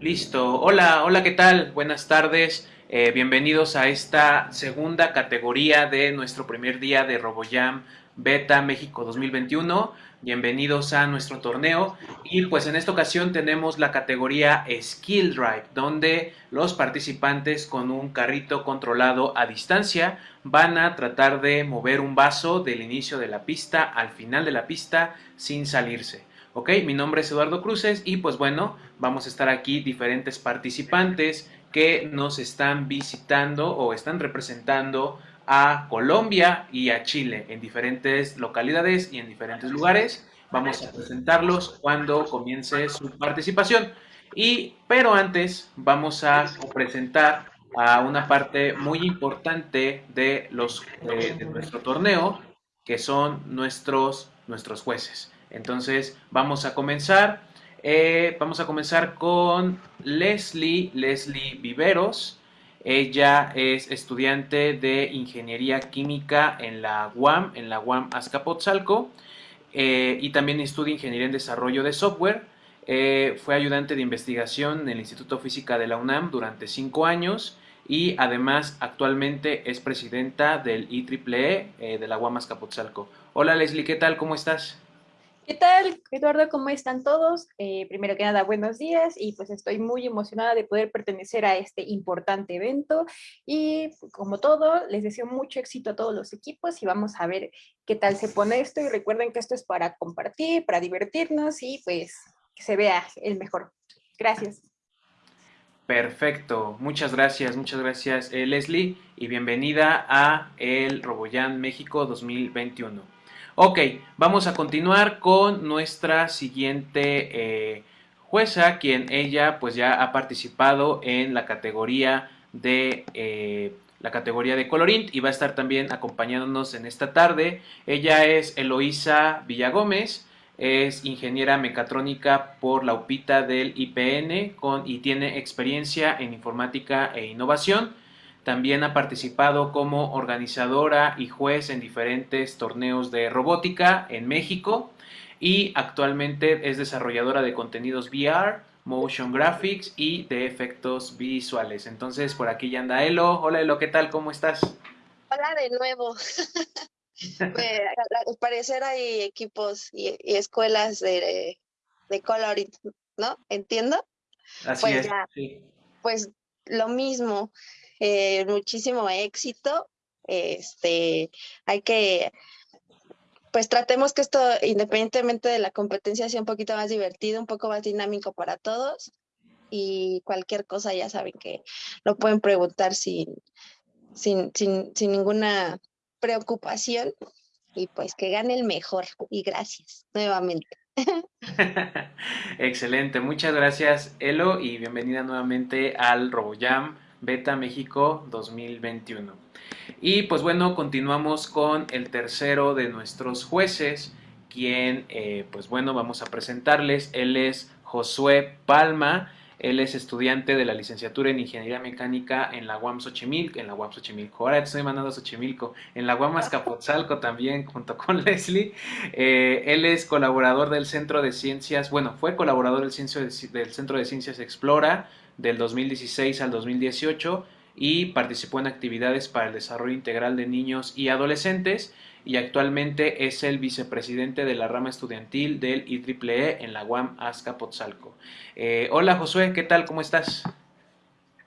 Listo. Hola, hola, ¿qué tal? Buenas tardes. Eh, bienvenidos a esta segunda categoría de nuestro primer día de RoboJam Beta México 2021. Bienvenidos a nuestro torneo y pues en esta ocasión tenemos la categoría Skill Drive donde los participantes con un carrito controlado a distancia van a tratar de mover un vaso del inicio de la pista al final de la pista sin salirse. Ok, mi nombre es Eduardo Cruces y pues bueno, vamos a estar aquí diferentes participantes que nos están visitando o están representando a Colombia y a Chile en diferentes localidades y en diferentes lugares. Vamos a presentarlos cuando comience su participación. Y, pero antes vamos a presentar a una parte muy importante de, los, eh, de nuestro torneo, que son nuestros, nuestros jueces. Entonces, vamos a comenzar. Eh, vamos a comenzar con Leslie, Leslie Viveros. Ella es estudiante de Ingeniería Química en la UAM, en la UAM Azcapotzalco, eh, y también estudia Ingeniería en Desarrollo de Software. Eh, fue ayudante de investigación en el Instituto Física de la UNAM durante cinco años y además actualmente es presidenta del IEEE e, de la UAM Azcapotzalco. Hola Leslie, ¿qué tal? ¿Cómo estás? ¿Qué tal, Eduardo? ¿Cómo están todos? Eh, primero que nada, buenos días y pues estoy muy emocionada de poder pertenecer a este importante evento y como todo, les deseo mucho éxito a todos los equipos y vamos a ver qué tal se pone esto y recuerden que esto es para compartir, para divertirnos y pues que se vea el mejor. Gracias. Perfecto, muchas gracias, muchas gracias eh, Leslie y bienvenida a el Roboyan México 2021. Ok, vamos a continuar con nuestra siguiente eh, jueza, quien ella pues ya ha participado en la categoría de eh, la categoría de Colorint y va a estar también acompañándonos en esta tarde. Ella es Eloísa Villagómez, es ingeniera mecatrónica por la UPITA del IPN y tiene experiencia en informática e innovación. También ha participado como organizadora y juez en diferentes torneos de robótica en México y actualmente es desarrolladora de contenidos VR, motion graphics y de efectos visuales. Entonces por aquí ya anda Elo. Hola Elo, ¿qué tal? ¿Cómo estás? Hola de nuevo. Al parecer hay equipos y, escuelas de, de coloring, ¿no? ¿Entiendo? Así pues es. Pues lo mismo. Eh, muchísimo éxito. Este, hay que, pues tratemos que esto, independientemente de la competencia, sea un poquito más divertido, un poco más dinámico para todos. Y cualquier cosa ya saben que lo pueden preguntar sin, sin, sin, sin ninguna preocupación. Y pues que gane el mejor. Y gracias nuevamente. Excelente, muchas gracias Elo y bienvenida nuevamente al RoboJam Beta México 2021. Y pues bueno, continuamos con el tercero de nuestros jueces, quien eh, pues bueno, vamos a presentarles. Él es Josué Palma. Él es estudiante de la licenciatura en Ingeniería Mecánica en la UAM Xochimilco, en la UAM Xochimilco, ahora estoy mandando a Xochimilco, en la UAM Azcapotzalco también, junto con Leslie. Eh, él es colaborador del Centro de Ciencias, bueno, fue colaborador del, del Centro de Ciencias Explora, del 2016 al 2018 y participó en actividades para el desarrollo integral de niños y adolescentes y actualmente es el vicepresidente de la rama estudiantil del IEEE e en la UAM Azcapotzalco. Eh, hola Josué, ¿qué tal? ¿Cómo estás?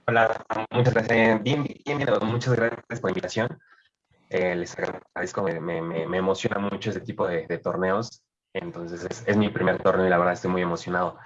Hola, muchas gracias. Bien, bien, bien muchas gracias por la invitación. Eh, les agradezco, me, emociona mucho este tipo de, torneos. Entonces es, es, mi primer torneo y la verdad estoy muy emocionado.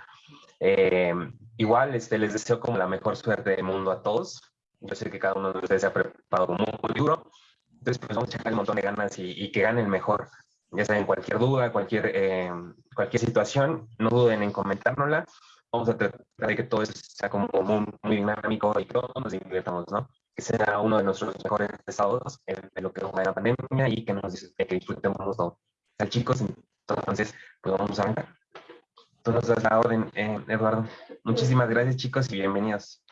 Eh, igual este, les deseo como la mejor suerte del mundo a todos. Yo sé que cada uno de ustedes se ha preparado muy, duro. Entonces, pues vamos a echar un montón de ganas y, que gane el mejor. Ya saben, cualquier duda, cualquier, eh, cualquier situación, no duden en comentárnosla. Vamos a tratar de que todo sea como muy, muy dinámico y todos nos divirtamos, ¿no? Que sea uno de nuestros mejores estados de lo que nos la pandemia y que nos que disfrutemos todo. Al chicos, entonces, pues vamos a arrancar. Tú nos das la orden, eh, Eduardo. Muchísimas gracias, chicos, y bienvenidos.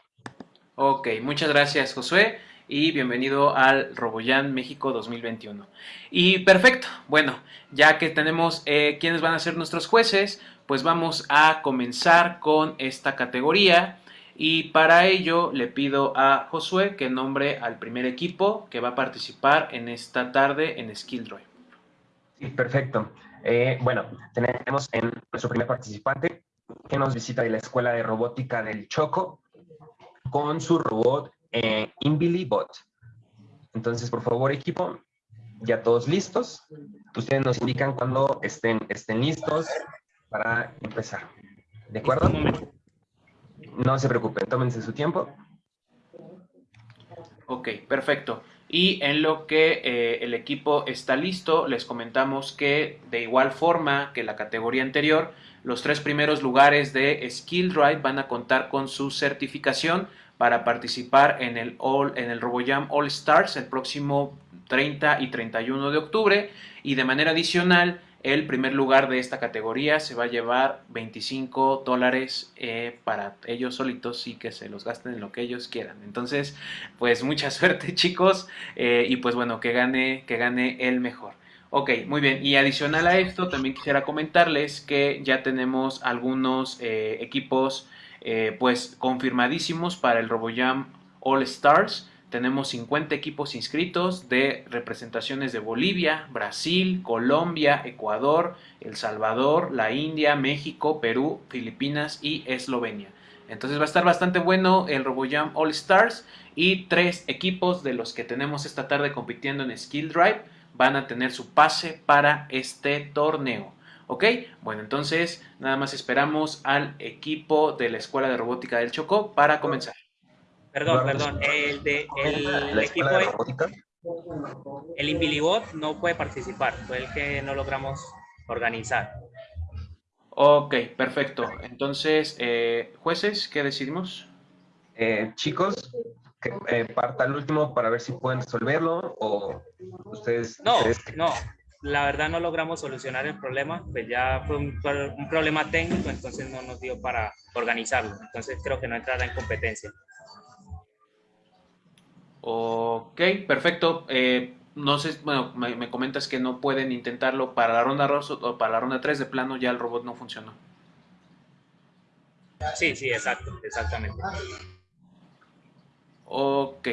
Ok, muchas gracias, Josué, y bienvenido al Roboyan México 2021. Y perfecto, bueno, ya que tenemos eh, quiénes van a ser nuestros jueces, pues vamos a comenzar con esta categoría. Y para ello le pido a Josué que nombre al primer equipo que va a participar en esta tarde en Skill Drive. Sí, perfecto. Eh, bueno, tenemos en nuestro primer participante que nos visita de la Escuela de Robótica del Choco con su robot eh, InbiliBot. Entonces, por favor, equipo, ya todos listos. Ustedes nos indican cuando estén, estén listos para empezar. ¿De acuerdo? No se preocupen, tómense su tiempo. Ok, perfecto. Y en lo que eh, el equipo está listo, les comentamos que de igual forma que la categoría anterior, los tres primeros lugares de Skill Drive van a contar con su certificación para participar en el, All, en el RoboJam All Stars el próximo 30 y 31 de octubre. Y de manera adicional, el primer lugar de esta categoría se va a llevar 25 dólares eh, para ellos solitos y que se los gasten en lo que ellos quieran. Entonces, pues mucha suerte chicos eh, y pues bueno, que gane, que gane el mejor. Ok, muy bien. Y adicional a esto, también quisiera comentarles que ya tenemos algunos eh, equipos pues confirmadísimos para el RoboJam All Stars. Tenemos 50 equipos inscritos de representaciones de Bolivia, Brasil, Colombia, Ecuador, El Salvador, la India, México, Perú, Filipinas y Eslovenia. Entonces va a estar bastante bueno el RoboJam All Stars y tres equipos de los que tenemos esta tarde compitiendo en Skill Drive van a tener su pase para este torneo. ¿Ok? Bueno, entonces nada más esperamos al equipo de la Escuela de Robótica del Chocó para comenzar. Perdón, perdón. El, de, el equipo. De el Invilibot no puede participar. Fue el que no logramos organizar. Ok, perfecto. Entonces, eh, jueces, ¿qué decidimos? Eh, chicos, que eh, parta el último para ver si pueden resolverlo o ustedes... No, no. La verdad no logramos solucionar el problema, pues ya fue un, un problema técnico, entonces no nos dio para organizarlo. Entonces creo que no entrará en competencia. Ok, perfecto. Eh, no sé, bueno, me, comentas que no pueden intentarlo para la ronda 2 o para la ronda 3 de plano, ya el robot no funcionó. Sí, sí, exacto, exactamente. Ok,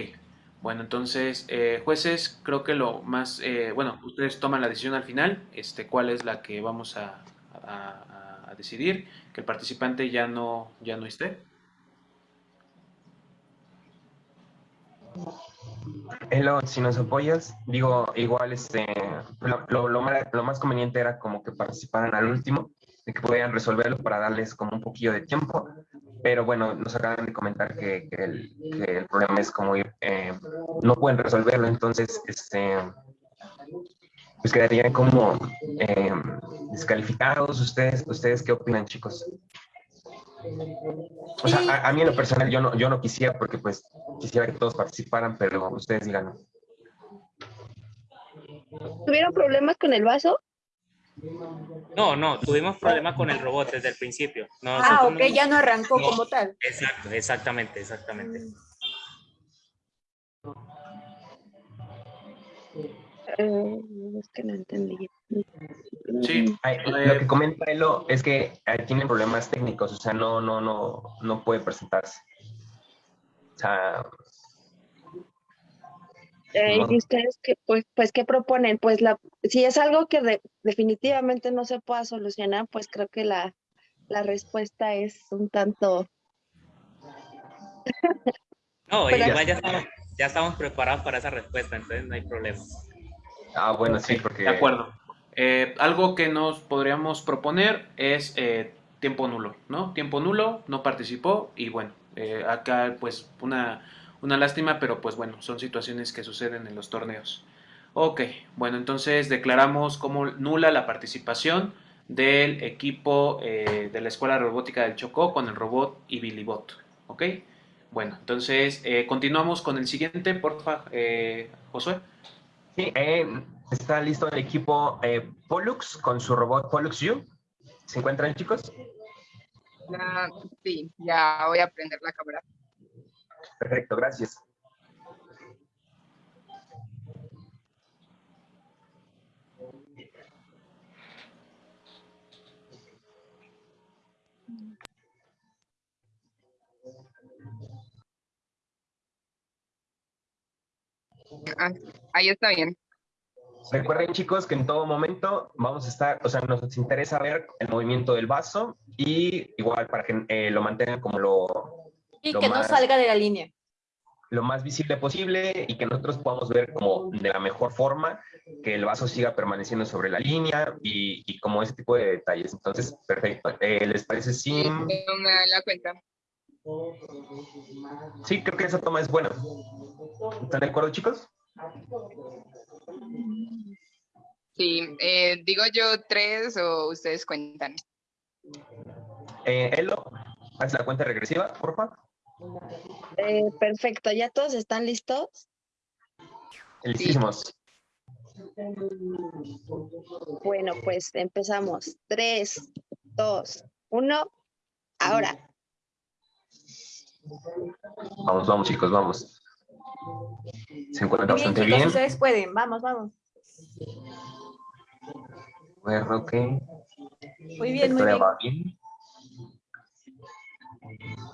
bueno, entonces, eh, jueces, creo que lo más, eh, bueno, ustedes toman la decisión al final, este, cuál es la que vamos a, a decidir, que el participante ya no, ya no esté. Hello, si nos apoyas, digo, igual este, lo, más, conveniente era como que participaran al último, de que pudieran resolverlo para darles como un poquillo de tiempo, pero bueno, nos acaban de comentar que, el, problema es como eh, no pueden resolverlo, entonces, este, pues quedarían como eh, descalificados. ¿Ustedes, ¿Ustedes qué opinan, chicos? O sea, a, mí en lo personal yo no, yo no quisiera porque pues quisiera que todos participaran, pero ustedes digan. ¿Tuvieron problemas con el vaso? No, no, tuvimos problemas con el robot desde el principio. ah, ok, ya no arrancó como tal. Exacto, exactamente, exactamente. Eh, es que no entendí. Sí. lo que comenta Elo es que tienen problemas técnicos, o sea, no, no, no, no puede presentarse. O sea, eh, ¿Y ustedes qué, pues, pues, qué proponen? Pues la, si es algo que definitivamente no se pueda solucionar, pues creo que la, la respuesta es un tanto... no, igual ya estamos, ya estamos preparados para esa respuesta, entonces no hay problema. Ah, bueno, sí, porque... De acuerdo. Eh, algo que nos podríamos proponer es eh, tiempo nulo, ¿no? Tiempo nulo, no participó y bueno, eh, acá pues una, una lástima, pero pues bueno, son situaciones que suceden en los torneos. Ok, bueno, entonces declaramos como nula la participación del equipo de la Escuela Robótica del Chocó con el robot y Bot, ¿ok? Bueno, entonces continuamos con el siguiente, porfa, Josué. Sí, eh, Está listo el equipo eh, Pollux con su robot Pollux U. ¿Se encuentran, chicos? Sí, ya voy a prender la cámara. Perfecto, gracias. Ah, ahí está bien. Recuerden chicos que en todo momento vamos a estar, o sea, nos interesa ver el movimiento del vaso y igual para que eh, lo mantengan como lo, Y Lo que no salga de la línea. lo más visible posible y que nosotros podamos ver como de la mejor forma que el vaso siga permaneciendo sobre la línea y, y como ese tipo de detalles. Entonces, perfecto. Eh, ¿Les parece si? Sí, no me dan la cuenta. Sí, creo que esa toma es buena. ¿Están de acuerdo, chicos? Sí, eh, digo yo tres o ustedes cuentan. Eh, Elo, haz la cuenta regresiva, por favor. Eh, perfecto, ¿ya todos están listos? Listísimos. Bueno, pues empezamos. Tres, dos, uno, ahora. Vamos, vamos, chicos, vamos. Se encuentra Muy bien, bastante chicos, bien. ustedes pueden. Vamos, vamos. Bueno, ok. Muy bien, muy bien. va bien.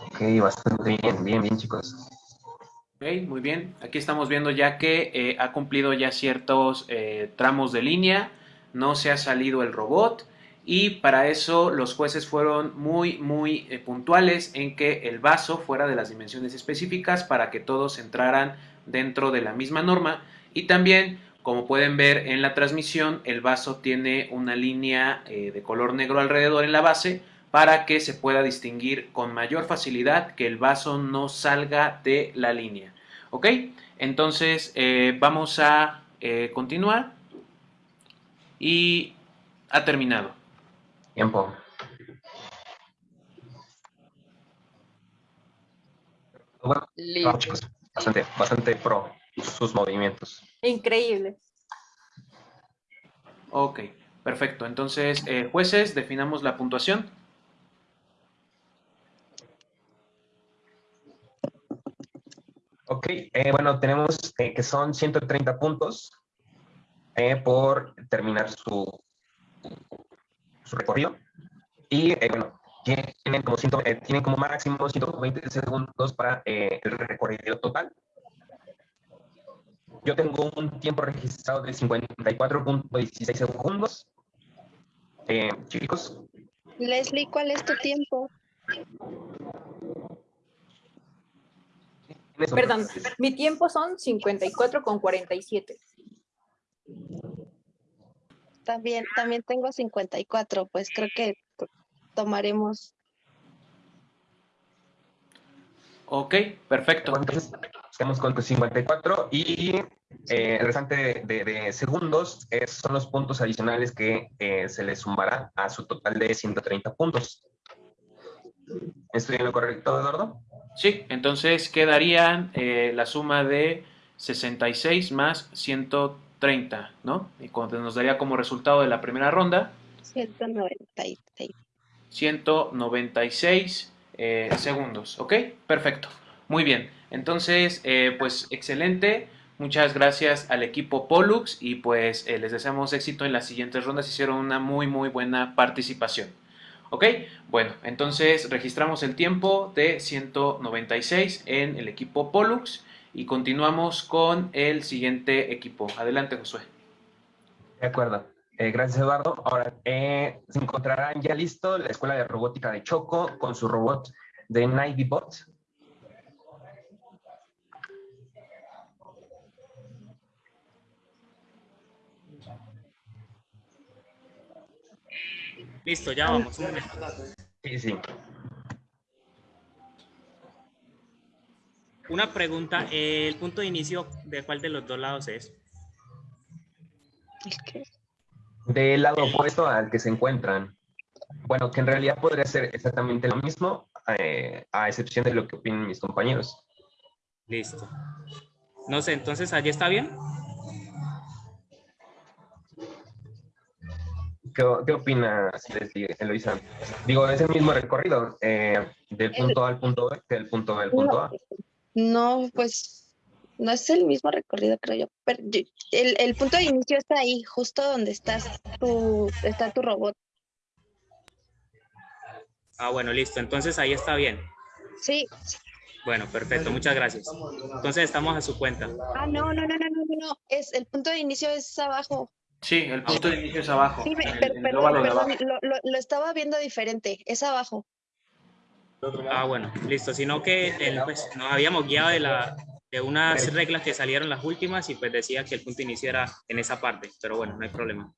Ok, bastante bien, bien, bien, chicos. Ok, muy bien. Aquí estamos viendo ya que eh, ha cumplido ya ciertos eh, tramos de línea, no se ha salido el robot y para eso los jueces fueron muy, muy eh, puntuales en que el vaso fuera de las dimensiones específicas para que todos entraran dentro de la misma norma y también, como pueden ver en la transmisión, el vaso tiene una línea eh, de color negro alrededor en la base para que se pueda distinguir con mayor facilidad que el vaso no salga de la línea. ¿Ok? Entonces eh, vamos a continuar y ha terminado. Tiempo. Bueno, Listo. chicos. Bastante, bastante pro sus movimientos. Increíble. Ok, perfecto. Entonces, eh, jueces, definamos la puntuación. Ok, eh, bueno, tenemos eh, que son 130 puntos eh, por terminar su, su recorrido. Y eh, bueno, tienen, como ciento- eh, tienen como máximo 120 segundos para eh, el recorrido total. Yo tengo un tiempo registrado de 54.16 segundos. Eh, chicos, Leslie, ¿cuál es tu tiempo? ¿quiénes son Perdón, mi tiempo son 54 con 47. También, también tengo 54, pues creo que tomaremos. Ok, perfecto. Entonces, estamos con 54 y eh, el restante de, de- de segundos es- son los puntos adicionales que eh, se le sumará a su total de 130 puntos. ¿Estoy en lo correcto, Eduardo? Sí, entonces quedarían eh, la suma de 66 más 130, ¿no? Y nos daría como resultado de la primera ronda 196. 196 eh, segundos, ¿ok? Perfecto, muy bien. Entonces, eh, pues excelente. Muchas gracias al equipo Pollux y pues eh, les deseamos éxito en las siguientes rondas. Hicieron una muy muy buena participación. ¿Ok? Bueno, entonces registramos el tiempo de 196 en el equipo Pollux y continuamos con el siguiente equipo. Adelante, Josué. De acuerdo. Eh, gracias, Eduardo. Ahora, eh, se encontrarán ya listo la Escuela de Robótica de Choco con su robot de Navybot. Listo, ya vamos. Sí, sí. Una pregunta, ¿el punto de inicio de cuál de los dos lados es? ¿El qué? Del lado opuesto al que se encuentran. Bueno, que en realidad podría ser exactamente lo mismo, eh, a excepción de lo que opinen mis compañeros. Listo. No sé, entonces allí está bien. ¿Qué, qué opinas, Eloisa? Digo, es el mismo recorrido, eh, del punto A al punto B, que del punto B al punto A. No, pues no es el mismo recorrido, creo yo. Pero yo- el, el punto de inicio está ahí, justo donde estás tu, está tu robot. Ah, bueno, listo. Entonces ahí está bien. Sí, Bueno, perfecto, muchas gracias. Entonces estamos a su cuenta. Ah, no, no, no, no, no, no, no. Es, el punto de inicio es abajo. Sí, el punto de inicio es abajo. Sí, el- el perdón, perdón, abajo. lo, lo- lo estaba viendo diferente. Es abajo. Ah, bueno, listo. Sino que el, pues, nos habíamos guiado de, la, de unas reglas que salieron las últimas y pues decía que el punto inicio era en esa parte. Pero bueno, no hay problema.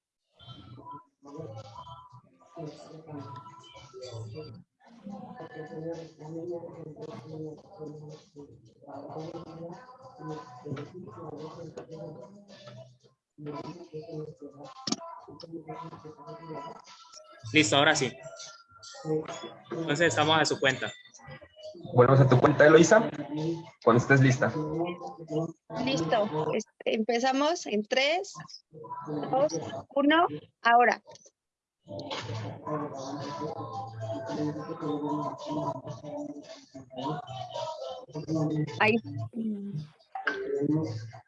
Listo, ahora sí. Entonces estamos a su cuenta. Volvemos a tu cuenta, Eloisa, cuando estés lista. Listo. Este, empezamos en 3, 2, 1, ahora. Ahí.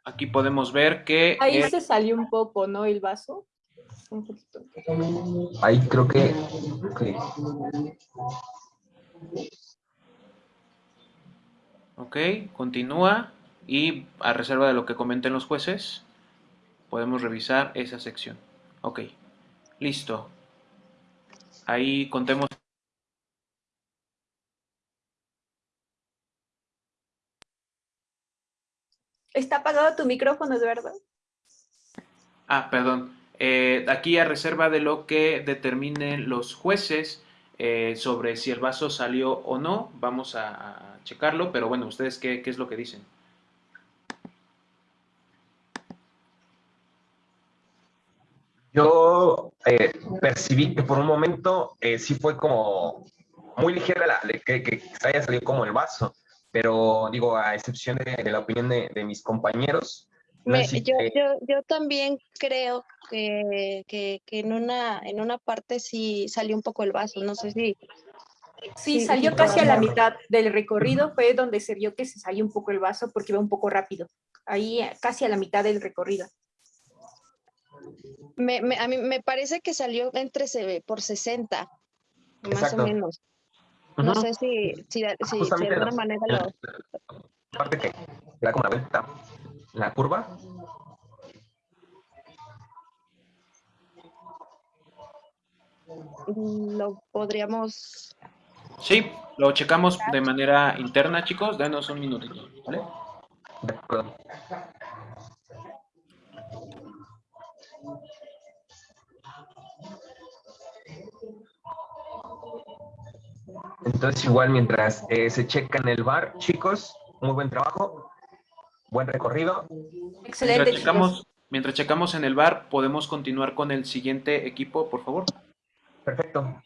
Aquí podemos ver que Ahí eh, se salió un poco, ¿no? El vaso. Un poquito. Ahí creo que... ok. Ok, continúa y a reserva de lo que comenten los jueces, podemos revisar esa sección. Ok, listo. Ahí contemos. Está apagado tu micrófono, Eduardo. Ah, perdón. Eh, aquí a reserva de lo que determinen los jueces eh, sobre si el vaso salió o no, vamos a, checarlo, pero bueno, ¿ustedes qué, es lo que dicen? Yo eh, percibí que por un momento sí fue como muy ligera la, que, que haya salido como el vaso, pero digo, a excepción de, la opinión de, mis compañeros, Me- yo, yo, yo también creo que, que, que en, una, en una parte sí salió un poco el vaso. No sé si. Sí, Sí, salió casi a la mitad del recorrido, fue donde se vio que se salió un poco el vaso porque iba un poco rápido. Ahí eh, casi a la mitad del recorrido. Me, me- a mí me parece que salió entre se- por 60, más Exacto. o menos. No sé si, si, de- si- si de Justamente alguna manera lo. parte que da como la vuelta, la curva, lo podríamos. Sí, lo checamos de manera interna, chicos. Danos un minutito, ¿vale? de acuerdo. Entonces, igual mientras eh, se checa en el bar, chicos, muy buen trabajo, buen recorrido. Excelente, Mientras checamos, mientras checamos en el bar, podemos continuar con el siguiente equipo, por favor. Perfecto.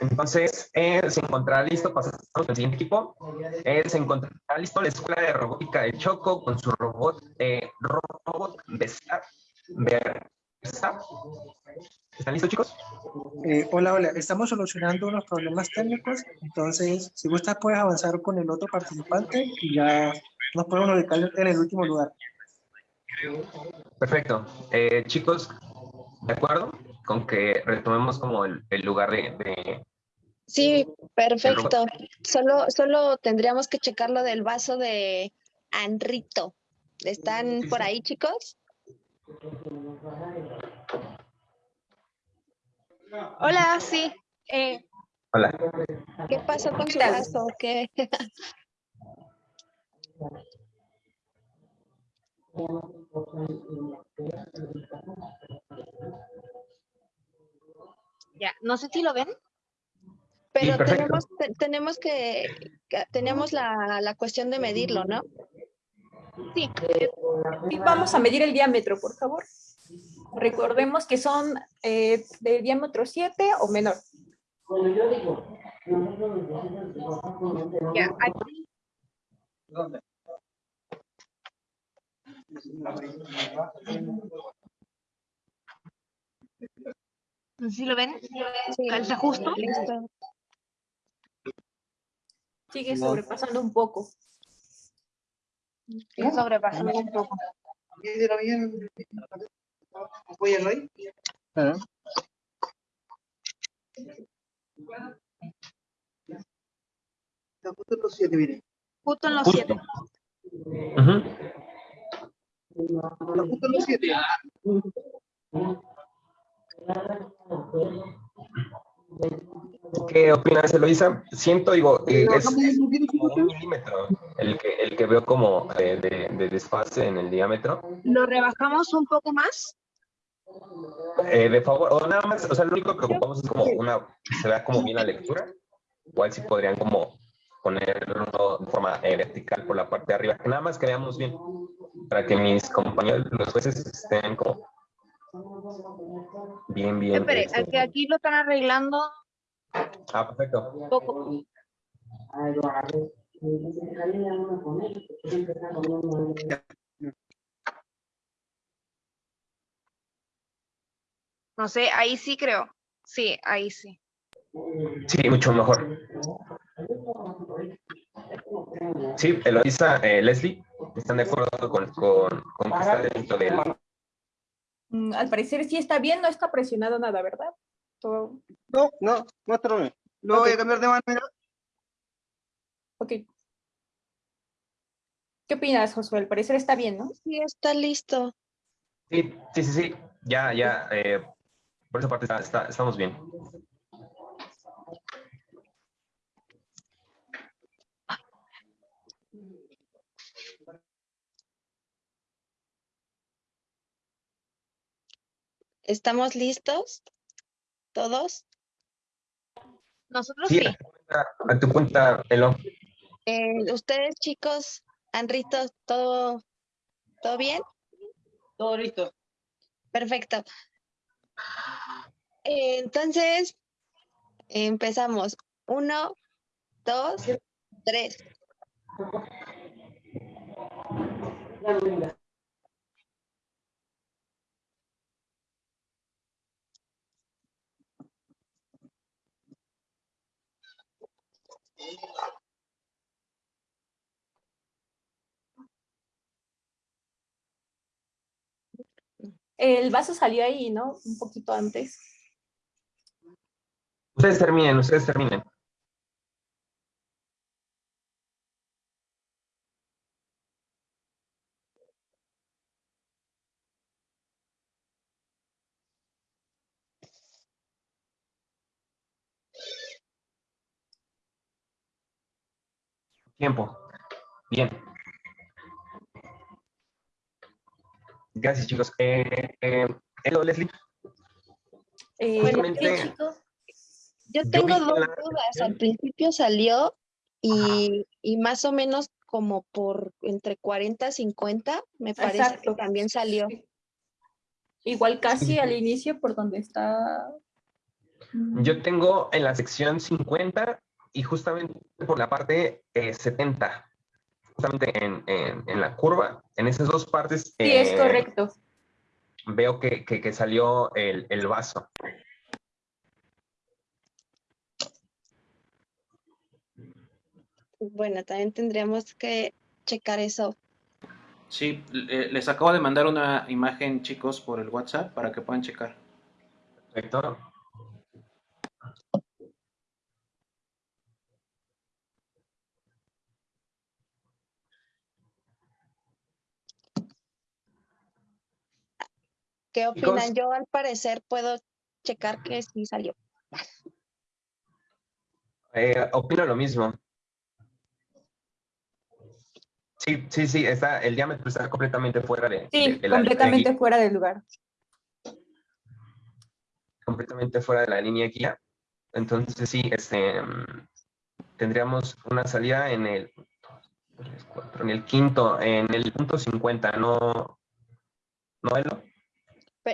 Entonces, eh, se encontrará listo, pasamos al siguiente equipo. Eh, se encontrará listo la Escuela de Robótica de Choco con su robot, eh, robot de SAP. Versap. ¿Están listos, chicos? Eh, hola, hola. Estamos solucionando unos problemas técnicos. Entonces, si gustas, puedes avanzar con el otro participante y ya nos podemos ubicar en el último lugar. Perfecto. Eh, chicos, ¿de acuerdo? Con que retomemos como el, el lugar de, de- Sí, perfecto. Solo, solo tendríamos que checar lo del vaso de Anrito. ¿Están por ahí, chicos? Hola, sí. Eh, Hola. ¿Qué pasó con su vaso? ¿Qué? ya, no sé si lo ven. Pero tenemos, te- tenemos que, tenemos la, la cuestión de medirlo, ¿no? Sí, Y vamos a medir el diámetro, por favor. Recordemos que son eh, de diámetro 7 o menor. ya. Aquí, no si lo ven. Sí. Calza justo. Listo. Sigue sobrepasando un poco. Sigue sobrepasando un poco. Claro. está justo en los 7, mire. Justo en los Justo. 7. Ujú. Está justo en los 7. ¿Qué opinas, Eloisa? Siento, digo, eh, ¿Lo es, un como milímetro el que, el que veo como eh, de, de desfase en el diámetro. ¿Lo rebajamos un poco más? Eh, de favor, o nada más, o sea, lo único que ocupamos es como una, se vea como bien la lectura. Igual si podrían como ponerlo de forma eh, vertical por la parte de arriba, que nada más que veamos bien, para que mis compañeros, los jueces, estén como bien, bien. Espere, este, aquí lo están arreglando Ah, perfecto. un poco. No sé, ahí sí creo. Sí, ahí sí. Sí, mucho mejor. Sí, Eloisa, eh, Leslie, ¿están de acuerdo con, con, con que está dentro del... Mm, Al parecer sí está bien, no está presionado nada, ¿verdad? Todo- No, no, muéstrame. Lo voy a cambiar de manera. Ok. ¿Qué opinas, Josué? Al parecer está bien, ¿no? Sí, está listo. Sí, sí, sí, sí, ya, ya, eh, por esa parte está, está- estamos bien. ¿Estamos listos? ¿Todos? Nosotros Sí, sí. a tu cuenta, a tu cuenta, Elo. Eh, Ustedes, chicos, Anrito, ¿todo, ¿todo bien? Todo listo. Perfecto. Eh, Entonces, empezamos. Uno, dos, tres. El vaso salió ahí, ¿no? Un poquito antes. Ustedes terminen, ustedes terminen. Tiempo. Bien. Gracias, chicos. Eh, eh, Elo, Leslie. Eh, Justamente- chicos. Yo tengo dos la dudas. Al principio salió y, y más o menos como por entre 40 y 50, me parece Exacto. que también salió. Igual casi al inicio por donde está. Yo tengo en la sección 50 y justamente por la parte eh, 70. Justamente en, en- en la curva, en esas dos partes. Sí, es eh, correcto. Veo que, que- que salió el, el vaso. Bueno, también tendríamos que checar eso. Sí, le- les acabo de mandar una imagen, chicos, por el WhatsApp para que puedan checar. Perfecto. ¿Qué opinan? Yo al parecer puedo checar que sí salió. Eh, opino lo mismo. Sí, sí, sí, está, el diámetro está completamente fuera de, Sí, de- de la- completamente de- fuera de lugar. completamente fuera de la línea guía. Entonces sí, este, mm, tendríamos una salida en el, en el quinto, en el punto 50, ¿no? ¿No,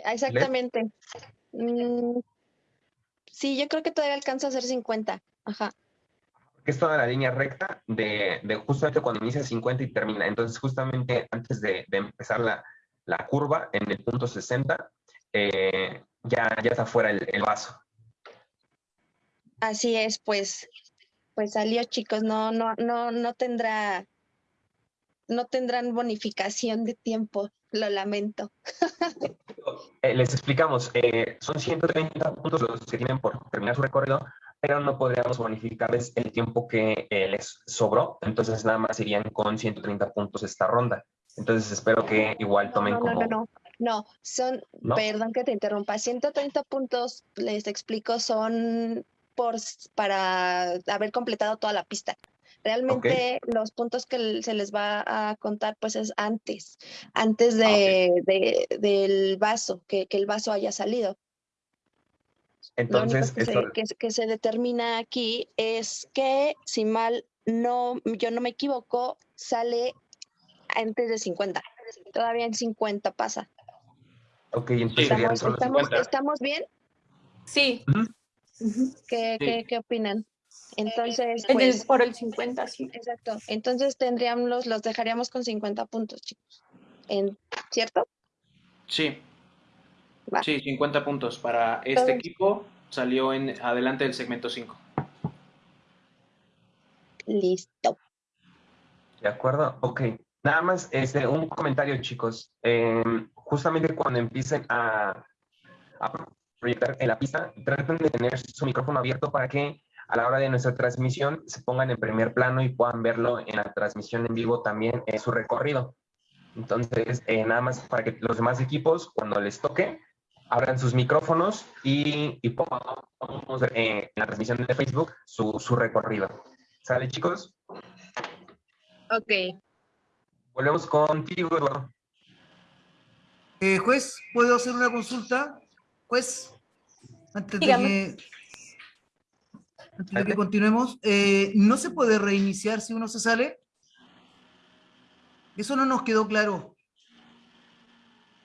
Exactamente. Mm, sí, yo creo que todavía alcanza a ser 50. Ajá. que es toda la línea recta de, de justamente cuando inicia 50 y termina. Entonces, justamente antes de, de empezar la, la curva, en el punto 60, eh, ya, ya está fuera el, el vaso. Así es, pues, pues salió, chicos. No, no, no, no tendrá, no tendrán bonificación de tiempo. Lo lamento. Eh, les explicamos, eh, son 130 puntos los que tienen por terminar su recorrido, pero no podríamos bonificarles el tiempo que eh, les sobró, entonces nada más irían con 130 puntos esta ronda. Entonces espero que igual tomen no, no, como... no, no, no, son, perdón que te interrumpa, 130 puntos, les explico, son por, para haber completado toda la pista. Realmente los puntos que se les va a contar pues es antes, antes Ah, de, de- del vaso, que, que el vaso haya salido. Lo único Entonces, que se, esto- que, se- que se determina aquí es que, si mal no, yo no me equivoco, sale antes de 50. Todavía en 50 pasa. ok, entonces ¿Estamos, solo estamos, 50. ¿estamos bien? Sí, Ujú. ¿Qué, Sí. qué, qué opinan? Entonces, pues, por el 50, sí. exacto. Entonces tendríamos, los, dejaríamos con 50 puntos, chicos. En, ¿Cierto? Sí. Va. Sí, 50 puntos para este equipo. Salió en adelante del segmento 5. Listo. ¿De acuerdo? Ok. Nada más este, un comentario, chicos. Eh, justamente cuando empiecen a, a proyectar en la pista, traten de tener su micrófono abierto para que a la hora de nuestra transmisión se pongan en primer plano y puedan verlo en la transmisión en vivo también en su recorrido. Entonces, eh, nada más para que los demás equipos, cuando les toque, abran sus micrófonos y, y podamos ver eh, en la transmisión de Facebook su, su recorrido. ¿Sale, chicos? Ok. Volvemos contigo, Eduardo. Eh, juez, ¿puedo hacer una consulta? Juez, antes de que, antes de que continuemos, eh, ¿no se puede reiniciar si uno se sale? Eso no nos quedó claro.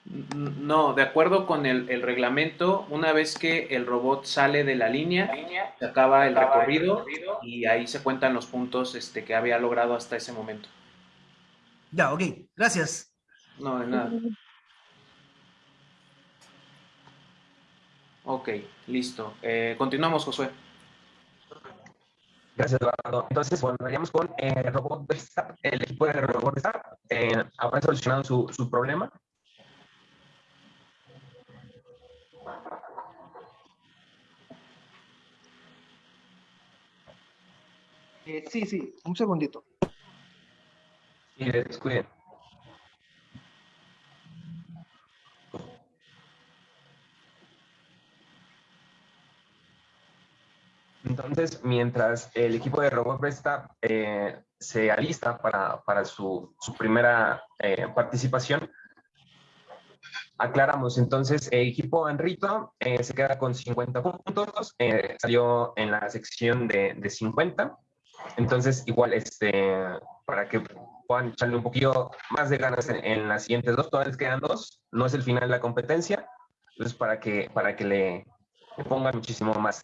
No, de acuerdo con el, el reglamento, una vez que el robot sale de la línea, se acaba el recorrido y ahí se cuentan los puntos este, que había logrado hasta ese momento. Ya, ok, gracias. No, de nada. Ok, listo. Eh, continuamos, Josué. Gracias, Eduardo. Entonces, bueno, veríamos con eh, Robot Verstappen, el equipo de Robot Verstappen. Eh, ¿Habrán solucionado su, su problema? Eh, sí, sí, un segundito. Y descuiden. Entonces, mientras el equipo de Robot Verstappen eh, se alista para, para su, su primera eh, participación, aclaramos. Entonces, el equipo Enrito eh, se queda con 50 puntos, eh, salió en la sección de, de 50. Entonces, igual, este, para que puedan echarle un poquito más de ganas en, en las siguientes dos, todavía les quedan dos, no es el final de la competencia, entonces para que, para que le, le pongan muchísimo más.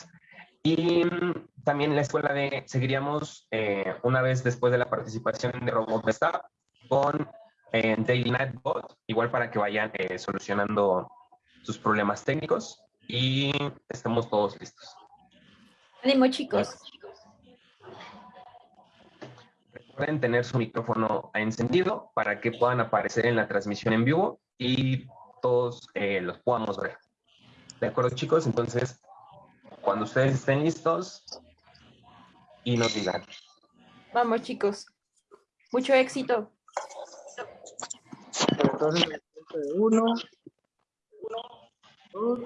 Y también la escuela de, seguiríamos eh, una vez después de la participación de Robot Verstappen con eh, Daily Nightbot, igual para que vayan eh, solucionando sus problemas técnicos y estamos todos listos. Ánimo, chicos. Recuerden tener su micrófono encendido para que puedan aparecer en la transmisión en vivo y todos eh, los podamos ver. ¿De acuerdo, chicos? Entonces, cuando ustedes estén listos y nos digan. Vamos, chicos. Mucho éxito. Entonces, uno, dos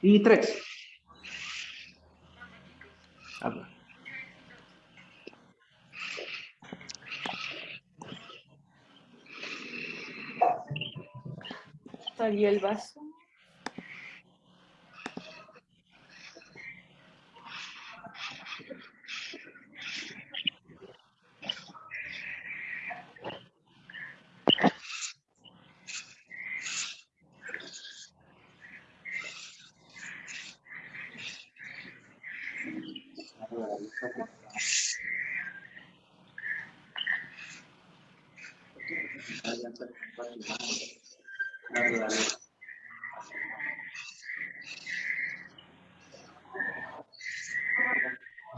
y tres. Habla. Salió el vaso.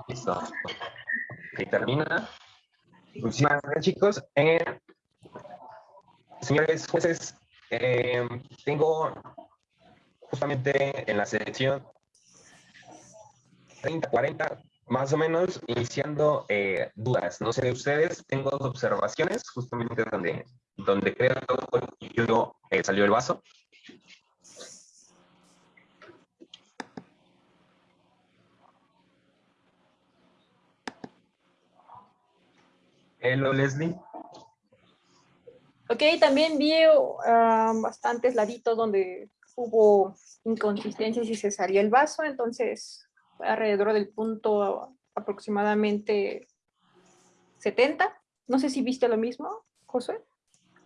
Listo. Ok, termina. Muchísimas gracias, chicos. Eh, señores jueces, eh, tengo justamente en la selección 30, 40, más o menos, iniciando eh, dudas. No sé de ustedes, tengo dos observaciones, justamente donde, donde creo que yo, eh, salió el vaso. Hello, Leslie. Ok, también vi ah, bastantes laditos donde hubo inconsistencias y se salió el vaso, entonces alrededor del punto aproximadamente 70. No sé si viste lo mismo, José.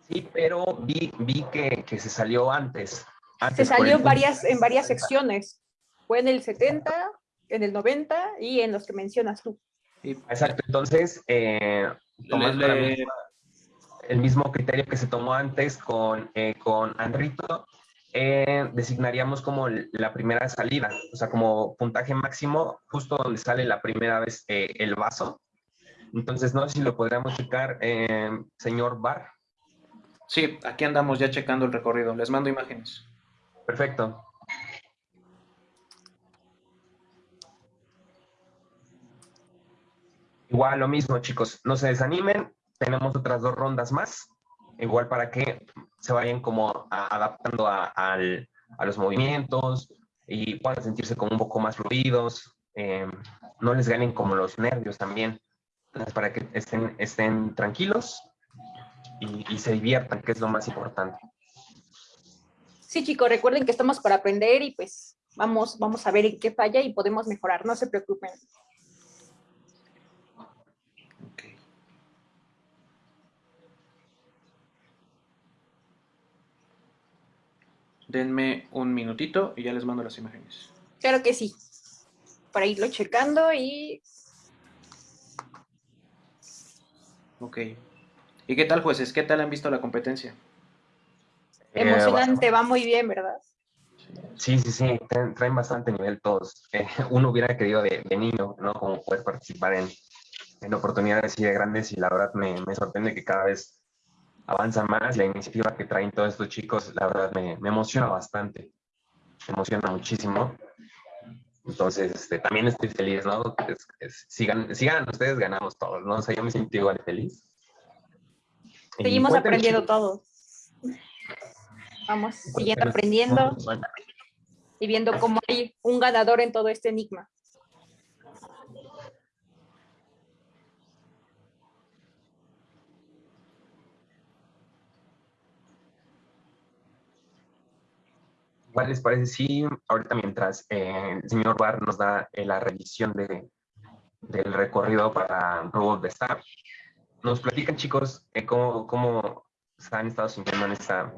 Sí, pero vi, vi que, que se salió antes. se salió en varias, en varias secciones. Fue en el 70, en el 90 y en los que mencionas tú. Exacto, entonces, eh, tomando el mismo criterio que se tomó antes con, eh, con Anrito, eh, designaríamos como la primera salida, o sea, como puntaje máximo, justo donde sale la primera vez eh, el vaso. Entonces, no sé si lo podríamos checar, eh, señor Bar. Sí, aquí andamos ya checando el recorrido. Les mando imágenes. Perfecto. Igual lo mismo, chicos. No se desanimen. Tenemos otras dos rondas más igual para que se vayan como adaptando a, los movimientos y puedan sentirse como un poco más fluidos, eh, no les ganen como los nervios también, Entonces, para que estén, estén tranquilos y, y se diviertan, que es lo más importante. Sí, chicos, recuerden que estamos para aprender y pues vamos, vamos a ver en qué falla y podemos mejorar, no se preocupen. Denme un minutito y ya les mando las imágenes. Claro que sí. Para irlo checando y... Ok. ¿Y qué tal, jueces? ¿Qué tal han visto la competencia? Eh, Emocionante, va muy bien, ¿verdad? Sí, sí, sí, traen bastante nivel todos. Eh, uno hubiera querido de, niño, ¿no? Como poder participar en, en oportunidades así de grandes y la verdad me, me sorprende que cada vez avanza más, la iniciativa que traen todos estos chicos, la verdad me, me emociona bastante, me emociona muchísimo. Entonces, este, también estoy feliz, ¿no? sigan, sigan ustedes, ganamos todos, ¿no? O sea, yo me siento igual feliz. Seguimos aprendiendo todos. Vamos, siguiendo aprendiendo y viendo cómo hay un ganador en todo este enigma. ¿Cuál les parece si ahorita mientras eh, el señor Bar nos da eh, la revisión de, del recorrido para Robot de Star, nos platican chicos eh, cómo, cómo se han estado sintiendo en esta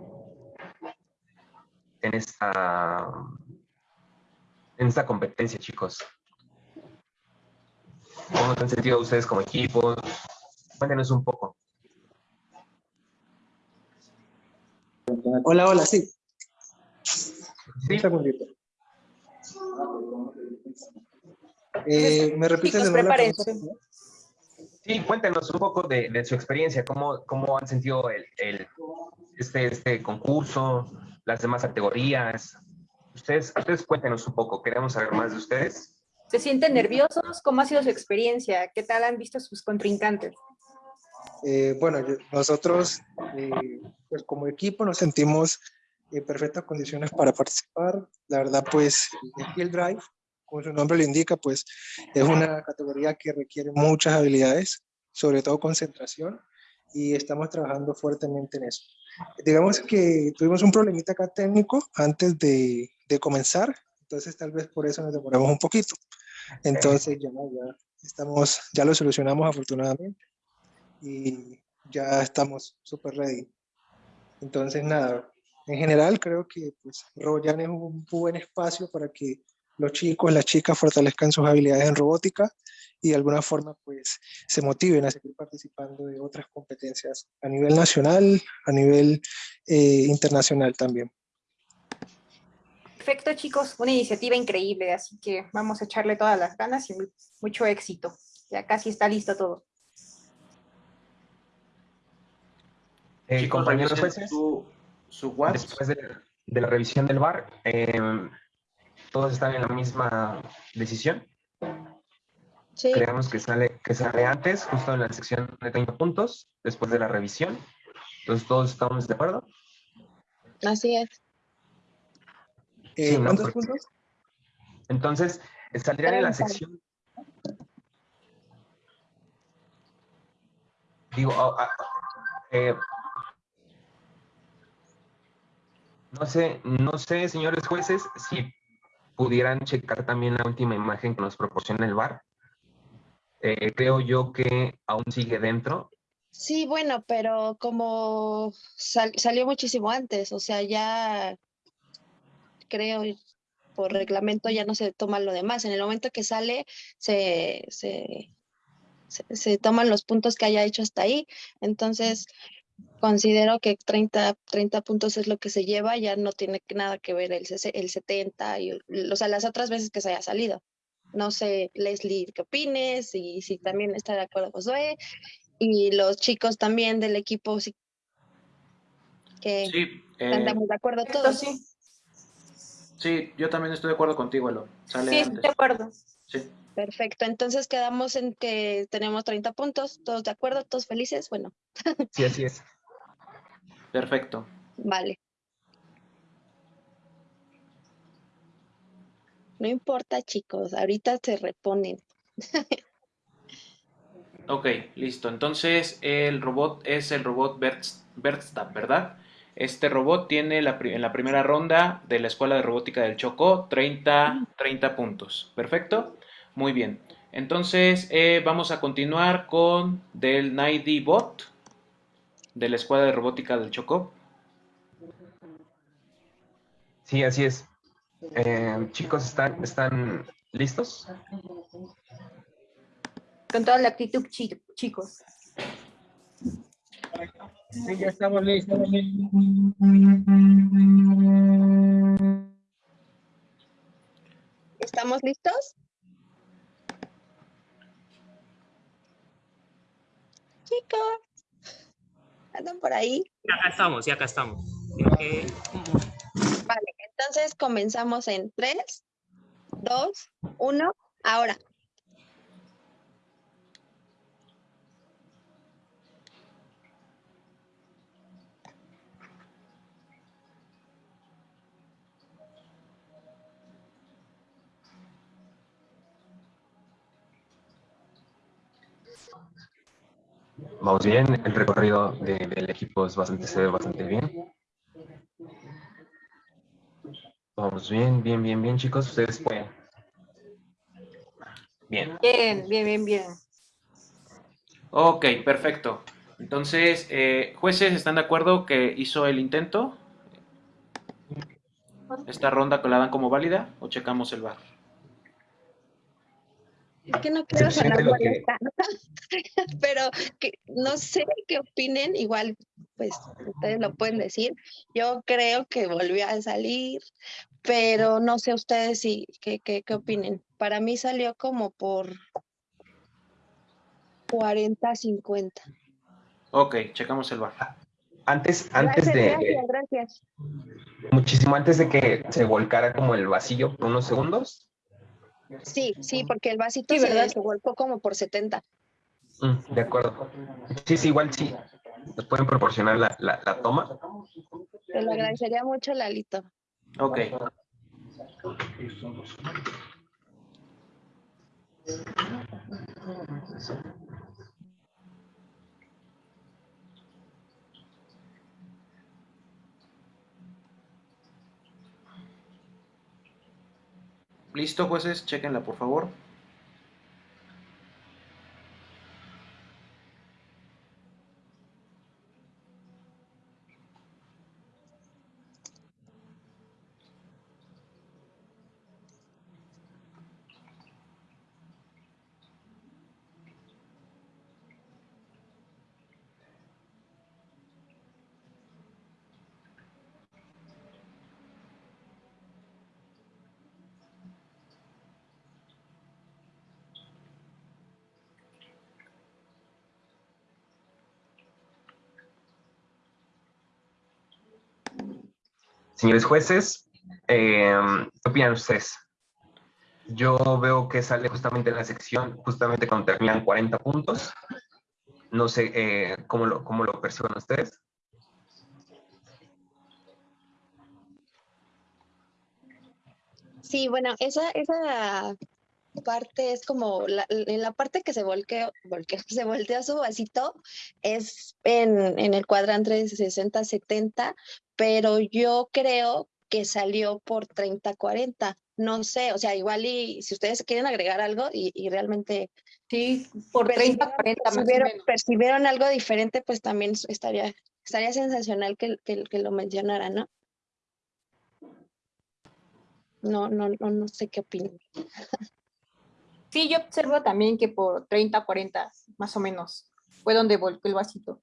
en esta en esta competencia chicos. Cómo se han sentido ustedes como equipo cuéntenos un poco. Hola hola sí un segundito. Eh, ¿Me repites de nuevo Sí, cuéntenos un poco de, su experiencia, cómo, cómo han sentido el, el, este, este concurso, las demás categorías. Ustedes, ustedes cuéntenos un poco, queremos saber más de ustedes. ¿Se sienten nerviosos? ¿Cómo ha sido su experiencia? ¿Qué tal han visto sus contrincantes? Eh, bueno, nosotros eh, pues como equipo nos sentimos en perfectas condiciones para participar. La verdad, pues, el Drive, como su nombre lo indica, pues, es una categoría que requiere muchas habilidades, sobre todo concentración, y estamos trabajando fuertemente en eso. Digamos que tuvimos un problemita acá técnico antes de, de comenzar, entonces tal vez por eso nos demoramos un poquito. Entonces ya, ya, estamos, ya lo solucionamos afortunadamente y ya estamos súper ready. Entonces nada, en general creo que pues, Roboyan es un buen espacio para que los chicos, las chicas fortalezcan sus habilidades en robótica y de alguna forma pues se motiven a seguir participando de otras competencias a nivel nacional, a nivel eh, internacional también. Perfecto chicos, una iniciativa increíble, así que vamos a echarle todas las ganas y mucho éxito. Ya casi está listo todo. Eh, compañeros jueces, Después de, la revisión del bar, em, ¿todos están en la misma decisión? Sí, Creemos que sale, que sale antes, justo en la sección de 30 puntos, después de la revisión. Entonces, ¿todos estamos de acuerdo? así es. Eh, Sí, no, ¿Cuántos puntos? Entonces, saldrían en la 30. sección. Digo, ah, ah, eh, no sé, no sé, señores jueces, si pudieran checar también la última imagen que nos proporciona el VAR. Eh, creo yo que aún sigue dentro. Sí, bueno, pero como sal- salió muchísimo antes, o sea, ya creo por reglamento ya no se toma lo demás. En el momento que sale, se, se, se toman los puntos que haya hecho hasta ahí. Entonces, considero que 30, 30 puntos es lo que se lleva, ya no tiene que- nada que ver el, el 70, y, o sea, las otras veces que se haya salido. No sé, Leslie, ¿qué opines? Y si también está de acuerdo Josué. Y los chicos también del equipo, sí, que Sí, eh, estamos de acuerdo todos. sí, sí, yo también estoy de acuerdo contigo, Elo. Sale sí, estoy de acuerdo. Sí. Perfecto, entonces quedamos en que tenemos 30 puntos, todos de acuerdo, todos felices. Bueno, Sí, así es. Perfecto. vale. No importa, chicos, ahorita se reponen. Ok, listo. Entonces el robot es el robot Bertstab, ¿verdad? Este robot tiene la en la primera ronda de la Escuela de Robótica del Chocó 30, 30 puntos. ¿Perfecto? Muy bien. Entonces eh, vamos a continuar con del Nighty Bot de la Escuela de Robótica del Chocó. Sí, así es. Eh, chicos, ¿están, ¿están listos? Con toda la actitud, chi- chicos. Sí, ya estamos listos. ¿Estamos listos? Chicos, ¿andan por ahí? Acá estamos, sí, acá estamos. Que- Vale, entonces comenzamos en 3, 2, 1, ahora. Vamos bien, el recorrido de- del equipo es bastante, se ve bastante bien. Vamos bien, bien, bien, bien, chicos, ustedes pueden. Bien. Bien, bien, bien, bien. Ok, perfecto. Entonces, eh, jueces, ¿están de acuerdo que hizo el intento? ¿Esta ronda que la dan como válida o checamos el bar? Es que no quiero sonar lo que- molesta, pero que no sé qué opinen, igual pues ustedes lo pueden decir. Yo creo que volvió a salir, pero no sé ustedes si qué, qué, qué opinen. Para mí salió como por 40, 50. Ok, checamos el bar. Antes, antes Gracias, de, gracias, gracias. muchísimo antes de que se volcara como el vacío por unos segundos. Sí, sí, porque el vasito Sí, se, ¿verdad? se volcó como por 70. Mm, de acuerdo. Sí, sí, igual sí. Nos pueden proporcionar la, la, la toma. Te lo agradecería mucho, Lalito. Ok. Listo, jueces, chequenla por favor. Señores jueces, eh, ¿qué opinan ustedes? Yo veo que sale justamente en la sección, justamente cuando terminan 40 puntos. No sé eh, cómo, lo, cómo lo perciben ustedes. Sí, bueno, esa, esa parte es como la, en la parte que se volteó, se volteó su vasito es en, en el cuadrante de 60-70, pero yo creo que salió por 30-40. No sé, o sea, igual y si ustedes quieren agregar algo y, y realmente Sí, por 30, 40 más o percibieron, menos. percibieron algo diferente, pues también estaría, estaría sensacional que, que, que lo mencionara, ¿no? No, no, no, no sé qué opinan. Sí, yo observo también que por 30, 40 más o menos fue donde volvió el vasito.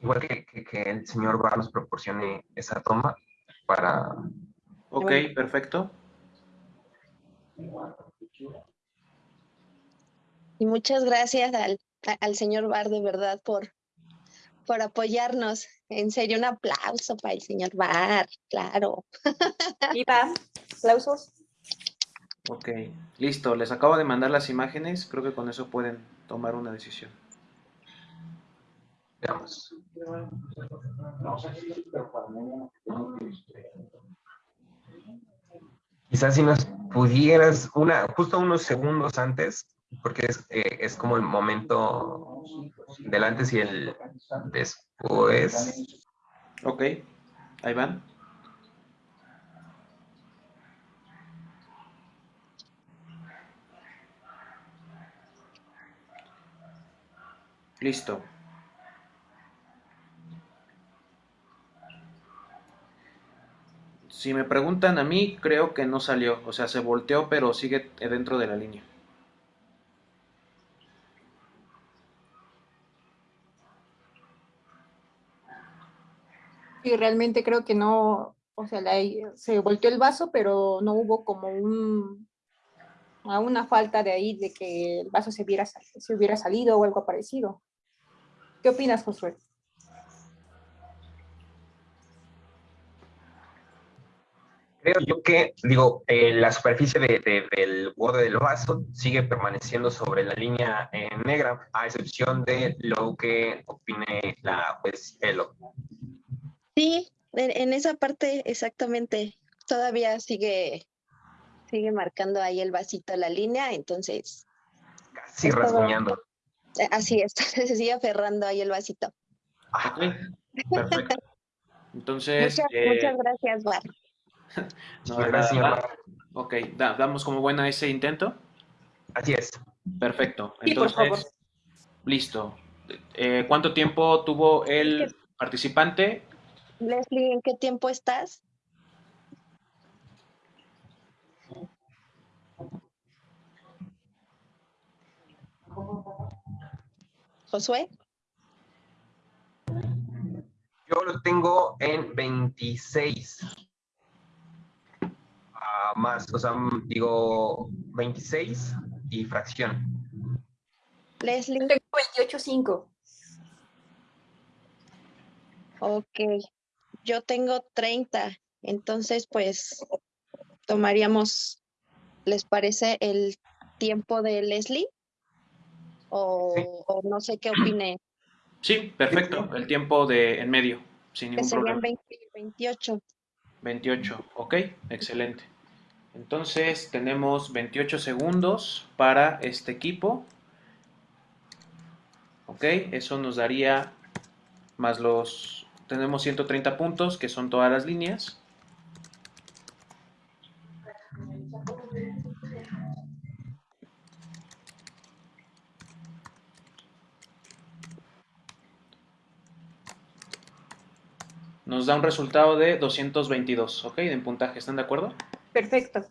Igual que, que, que el señor Bar nos proporcione esa toma para... Ok, perfecto. Y muchas gracias al, al señor Bar, de verdad, por, por apoyarnos. En serio, un aplauso para el señor Bar, claro. Viva, aplausos. Ok, listo. Les acabo de mandar las imágenes. Creo que con eso pueden tomar una decisión. Veamos. Quizás si nos pudieras, una, justo unos segundos antes, porque es, eh, es como el momento del antes y el después. Ok, ahí van. Listo. Si me preguntan a mí, creo que no salió. O sea, se volteó, pero sigue dentro de la línea. Y realmente creo que no, o sea, se volteó el vaso, pero no hubo como un, una falta de ahí de que el vaso se sal- se hubiera salido o algo parecido. ¿Qué opinas, Josué? Creo yo que, digo, eh, la superficie de- de- del borde del vaso sigue permaneciendo sobre la línea eh, negra, a excepción de lo que opine la juez Elo. Sí, en, en esa parte exactamente. Todavía sigue, sigue marcando ahí el vasito la línea, entonces Casi todo. rasguñando. eh, así es, se sigue aferrando ahí el vasito. Ok, perfecto. Entonces, Muchas, eh, muchas gracias, Bar. no, gracias, señor. Ok, da- damos como buena ese intento. Así es. Perfecto. Sí, por favor. Entonces, listo. Eh, ¿Cuánto tiempo tuvo el participante? Leslie, ¿en qué tiempo estás? Josué, Yo lo tengo en 26. Ah, más, o sea, digo 26 y fracción. Leslie, Tengo 28.5. ok. Yo tengo 30, entonces pues tomaríamos, ¿les parece el tiempo de Leslie? O, Sí. o no sé qué opine, Sí, perfecto. El tiempo de en medio, sin ningún serían problema. 20 y 28. 28, ok, excelente. Entonces tenemos 28 segundos para este equipo. Ok, eso nos daría más los... Tenemos 130 puntos, que son todas las líneas. Nos da un resultado de 222, ok, en puntaje, ¿están de acuerdo? Perfecto.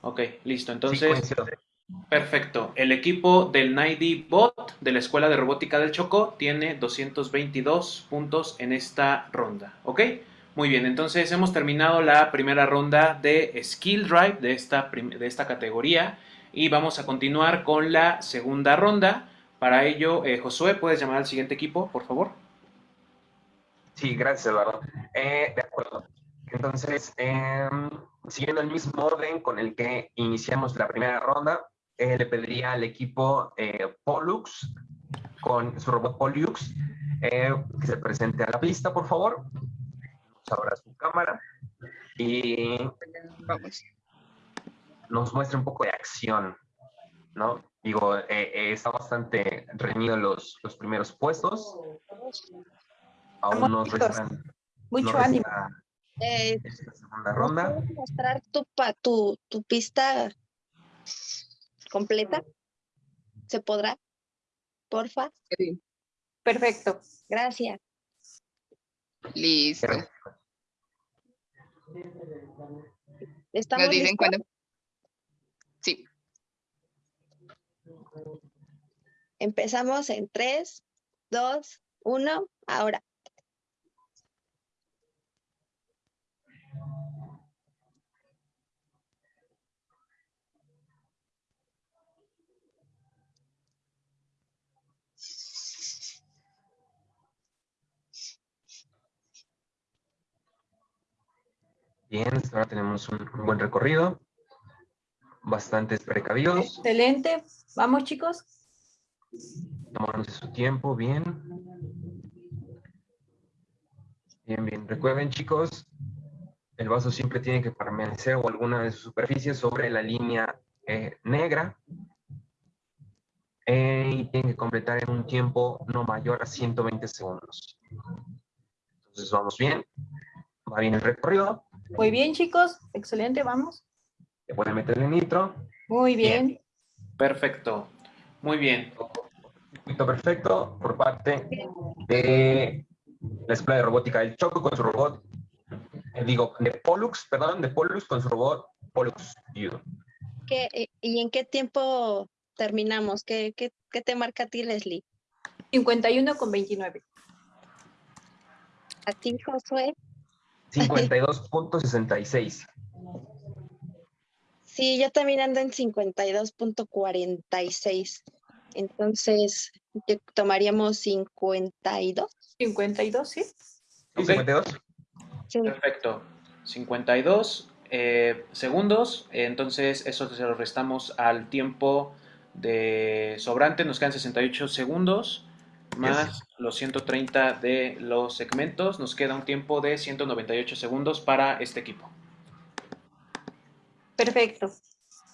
Ok, listo. Entonces. Perfecto. El equipo del 9D Bot de la Escuela de Robótica del Choco tiene 222 puntos en esta ronda. ¿Ok? Muy bien, entonces hemos terminado la primera ronda de Skill Drive de esta, de esta categoría y vamos a continuar con la segunda ronda. Para ello, eh, Josué, ¿puedes llamar al siguiente equipo, por favor? Sí, gracias, Eduardo. Eh, de acuerdo. Entonces, em, siguiendo el mismo orden con el que iniciamos la primera ronda, eh, le pediría al equipo eh, Pollux, con su robot Pollux, que se presente a la pista, por favor. Abra su cámara y nos muestre un poco de acción, ¿no? Digo, está bastante reñido los, los primeros puestos. Aún nos restan... Mucho ánimo. Eh, segunda ronda. ¿puedes mostrar tu, pa- tu, tu pista completa? ¿Se podrá? Porfa. Perfecto. Gracias. Listo. ¿Estamos Nos dicen listos? cuándo. Sí. Empezamos en 3, 2, 1, ahora. Bien, hasta ahora tenemos un, un buen recorrido. Bastantes precavidos. Excelente. Vamos, chicos. Tomándose su tiempo, bien. Bien, bien. Recuerden, chicos, el vaso siempre tiene que permanecer o alguna de sus superficies sobre la línea eh, negra. Eh, y tiene que completar en un tiempo no mayor a 120 segundos. Entonces, vamos bien. Va bien el recorrido. Muy bien, chicos. Excelente, vamos. Le pueden meterle nitro. Muy bien. Perfecto. Muy bien. Circuito perfecto por parte de la Escuela de Robótica del Choco con su robot, eh, digo, de Pollux, perdón, de Pollux con su robot Pollux U. ¿Qué, eh, ¿Y en qué tiempo terminamos? ¿Qué, qué, qué te marca a ti, Leslie? 51 con 29. ¿A ti, Josué? 52.66. Sí, yo también ando en 52.46. Entonces, yo- tomaríamos 52. 52, sí. Ok. 52. Sí. Perfecto. 52 eh, segundos. Entonces, eso se lo restamos al tiempo de sobrante. Nos quedan 68 segundos más los 130 de los segmentos. Nos queda un tiempo de 198 segundos para este equipo. Perfecto.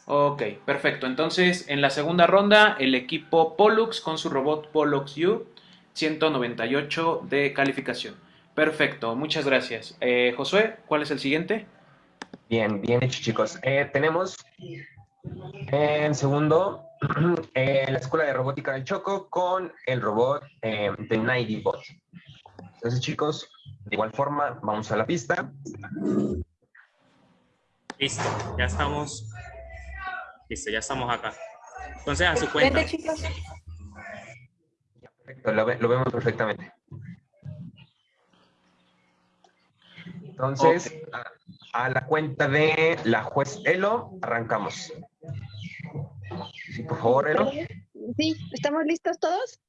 Ok, perfecto. Entonces, en la segunda ronda, el equipo Pollux con su robot Pollux U, 198 de calificación. Perfecto, muchas gracias. Eh, Josué, ¿cuál es el siguiente? Bien, bien hecho, chicos. Eh, tenemos en segundo eh, la Escuela de Robótica del Choco con el robot eh, de Nighty Bot. Entonces, chicos, de igual forma, vamos a la pista. Listo, ya estamos. Listo, ya estamos acá. Entonces, a su cuenta. Vente, chicos. Perfecto, lo, ve- lo vemos perfectamente. Entonces, a, a la cuenta de la juez Elo, arrancamos. Sí, por favor, Elo. Sí, ¿estamos listos todos?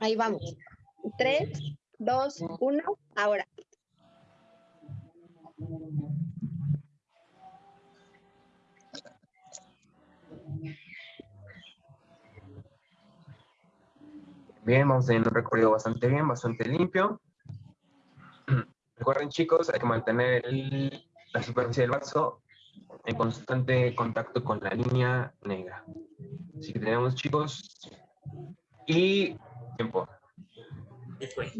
Ahí vamos. 3, 2, 1, ahora. Bien, vamos teniendo un recorrido bastante bien, bastante limpio. Recuerden, chicos, hay que mantener el- la superficie del vaso en constante contacto con la línea negra. Así que tenemos, chicos, y tiempo. Ahí fue.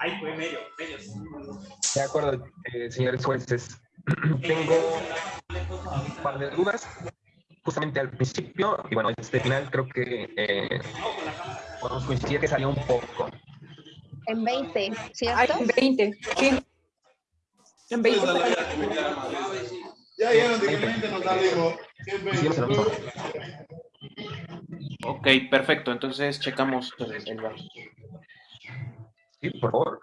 Ahí fue, medio, medio. De acuerdo, eh, señores jueces. Tengo un par de dudas. Justamente al principio, y bueno, este final creo que eh, podemos coincidir que salió un poco. En 20, Ay, ¿cierto? en 20, sí. En 20. Ya vieron de mente nos mismo. Ok, perfecto. Entonces, checamos el, el vaso. Sí, por favor.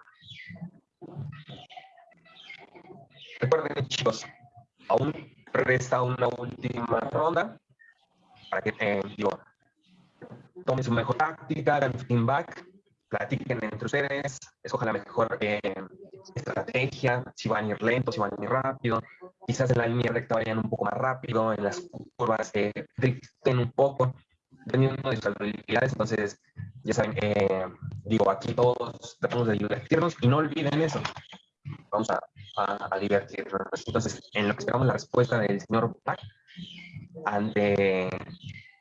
Recuerden, chicos, aún resta una última ronda para que, eh, digo, tomen su mejor táctica, hagan feedback, platiquen entre ustedes, escojan la mejor eh, estrategia, si van a ir lento, si van a ir rápido, quizás en la línea recta vayan un poco más rápido, en las curvas eh, driften un poco, dependiendo de sus habilidades, entonces, ya saben, eh, digo, aquí todos tratamos de divertirnos y no olviden eso, vamos a, a, a divertirnos. Entonces, en lo que esperamos la respuesta del señor Black ante,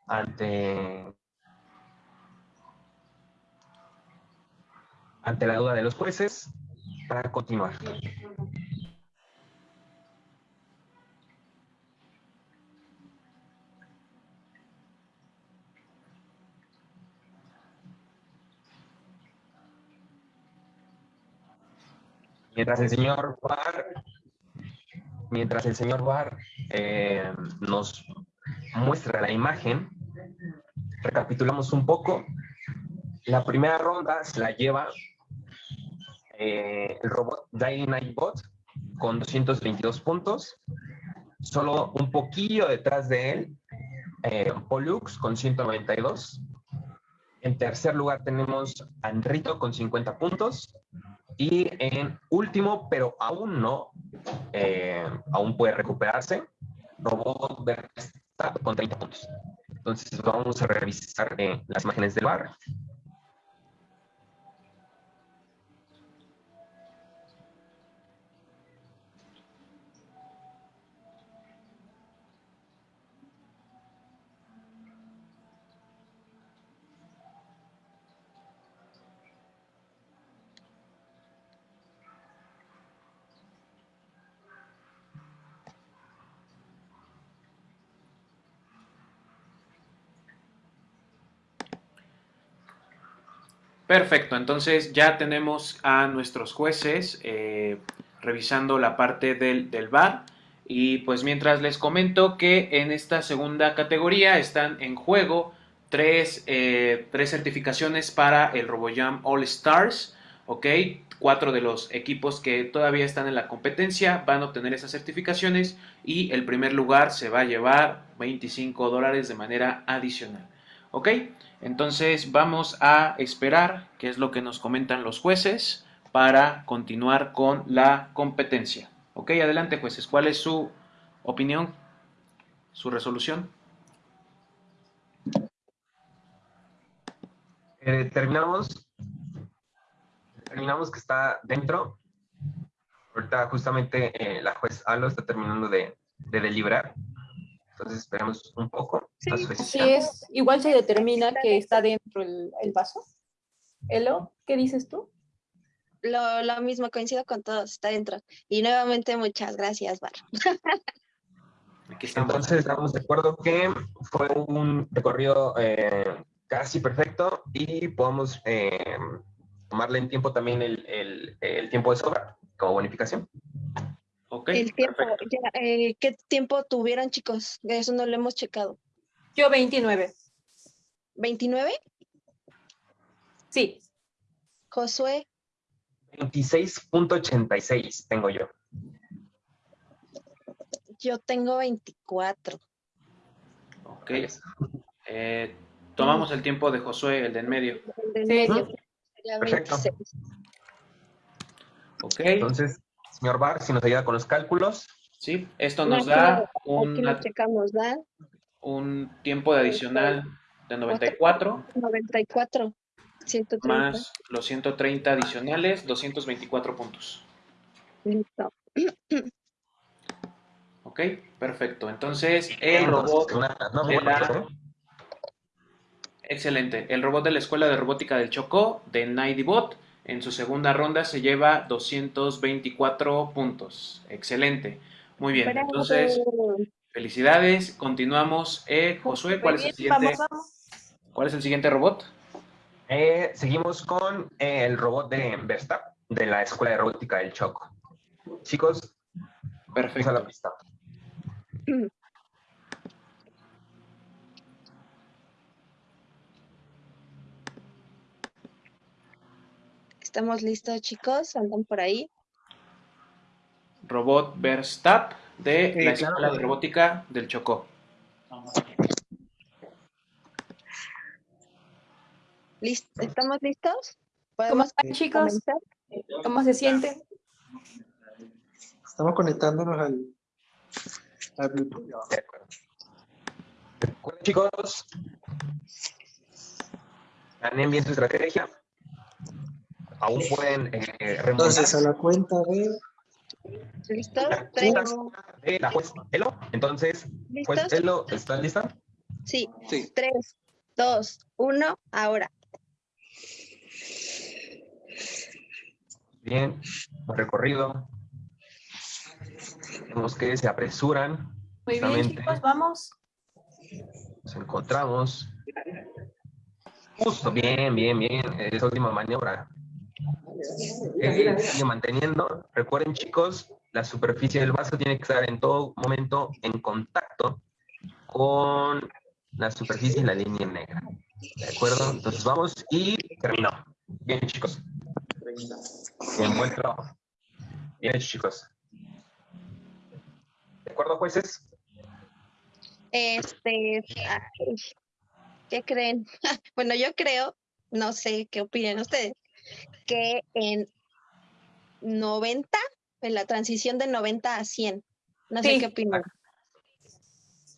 ante ante la duda de los jueces para continuar. Mientras el señor Barr, mientras el señor Barr eh, nos muestra la imagen, recapitulamos un poco. La primera ronda se la lleva eh, el robot Nightbot con 222 puntos. Solo un poquillo detrás de él, eh, Pollux con 192. En tercer lugar tenemos a Enrito con 50 puntos. Y en último, pero aún no, eh, aún puede recuperarse, Robot Verstappen con 30 puntos. Entonces vamos a revisar eh, las imágenes del bar. Perfecto, entonces ya tenemos a nuestros jueces eh, revisando la parte del, del VAR. Y pues mientras les comento que en esta segunda categoría están en juego tres, eh, tres certificaciones para el RoboJam All Stars, ¿ok? Cuatro de los equipos que todavía están en la competencia van a obtener esas certificaciones y el primer lugar se va a llevar 25 dólares de manera adicional, ¿ok? Entonces vamos a esperar qué es lo que nos comentan los jueces para continuar con la competencia. Ok, adelante jueces, ¿cuál es su opinión, su resolución? Eh, terminamos, terminamos que está dentro. Ahorita justamente eh, la juez Alo está terminando de, de deliberar. Entonces esperamos un poco. Sí, sí es. Igual se determina que está dentro el, el vaso. Elo, ¿qué dices tú? Lo, lo, mismo, coincido con todos, está dentro. Y nuevamente muchas gracias, Bar. Entonces estamos de acuerdo que fue un recorrido eh, casi perfecto y podemos eh, tomarle en tiempo también el, el, el tiempo de sobra como bonificación. Okay, el tiempo, ya, eh, ¿qué tiempo tuvieron, chicos? Eso no lo hemos checado. Yo 29. ¿29? Sí. Josué. 26.86 tengo yo. Yo tengo 24. Ok. Eh, tomamos el tiempo de Josué, el de en medio. El de en medio. Sería 26. Ok. Entonces, señor Bar, si nos ayuda con los cálculos. Sí, esto nos no, da, un, lo checamos, ¿da? Un tiempo de adicional de 94. 94. 130. Más los 130 adicionales, 224 puntos. Listo. Ok, perfecto. Entonces, el robot de la... Excelente. El robot de la Escuela de Robótica del Chocó, de Nightbot, en su segunda ronda se lleva 224 puntos. Excelente. Muy bien. Entonces, felicidades. Continuamos. Eh, Josué, ¿cuál es el siguiente? ¿Cuál es el siguiente robot? Eh, seguimos con eh, el robot de Verstappen, de la Escuela de Robótica del Choco. Chicos, perfecto. A la pista. Estamos listos, chicos. Andan por ahí. Robot Verstappen de sí, la Escuela claro. de Robótica del Chocó. ¿Listo? ¿Estamos listos? ¿Cómo están chicos? ¿Cómo se sienten? Estamos conectándonos al, al Bluetooth. Recuerden, chicos, planen bien su estrategia. Aún pueden eh, remontar. Entonces, a la cuenta de... ¿Listo? la Tres. cuenta de la juez Elo. Entonces, juez ¿Listos? Elo, ¿estás lista? Sí. Sí. Tres, dos, uno, ahora. Bien, recorrido. Vemos que se apresuran. Muy bien chicos, vamos. Nos encontramos. Justo, bien, bien, bien. Esa última maniobra. Sigue manteniendo. Recuerden, chicos, la superficie del vaso tiene que estar en todo momento en contacto con la superficie y la línea negra. ¿De acuerdo? Entonces vamos y terminó. Bien, chicos. Bien, buen trabajo. Bien chicos. ¿De acuerdo, jueces? Este, ¿qué creen? Bueno, yo creo, no sé qué opinan ustedes, que en 90, en la transición de 90 a 100, no sé Sí. qué opinan.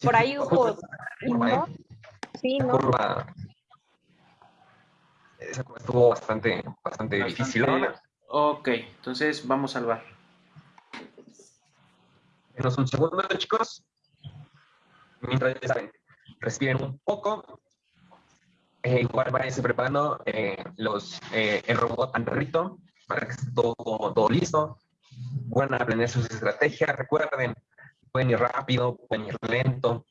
Por ahí hubo... ¿eh? Sí, ¿no? curva, esa curva estuvo bastante, bastante difícil. ¿no? Ok, entonces vamos al bar. Denos un segundo, chicos. Mientras ya saben, respiren un poco. Eh, igual váyanse preparando eh, los, eh, el robot al perrito para que esté todo, todo listo. Pueden aprender sus estrategias. Recuerden, pueden ir rápido, pueden ir lento,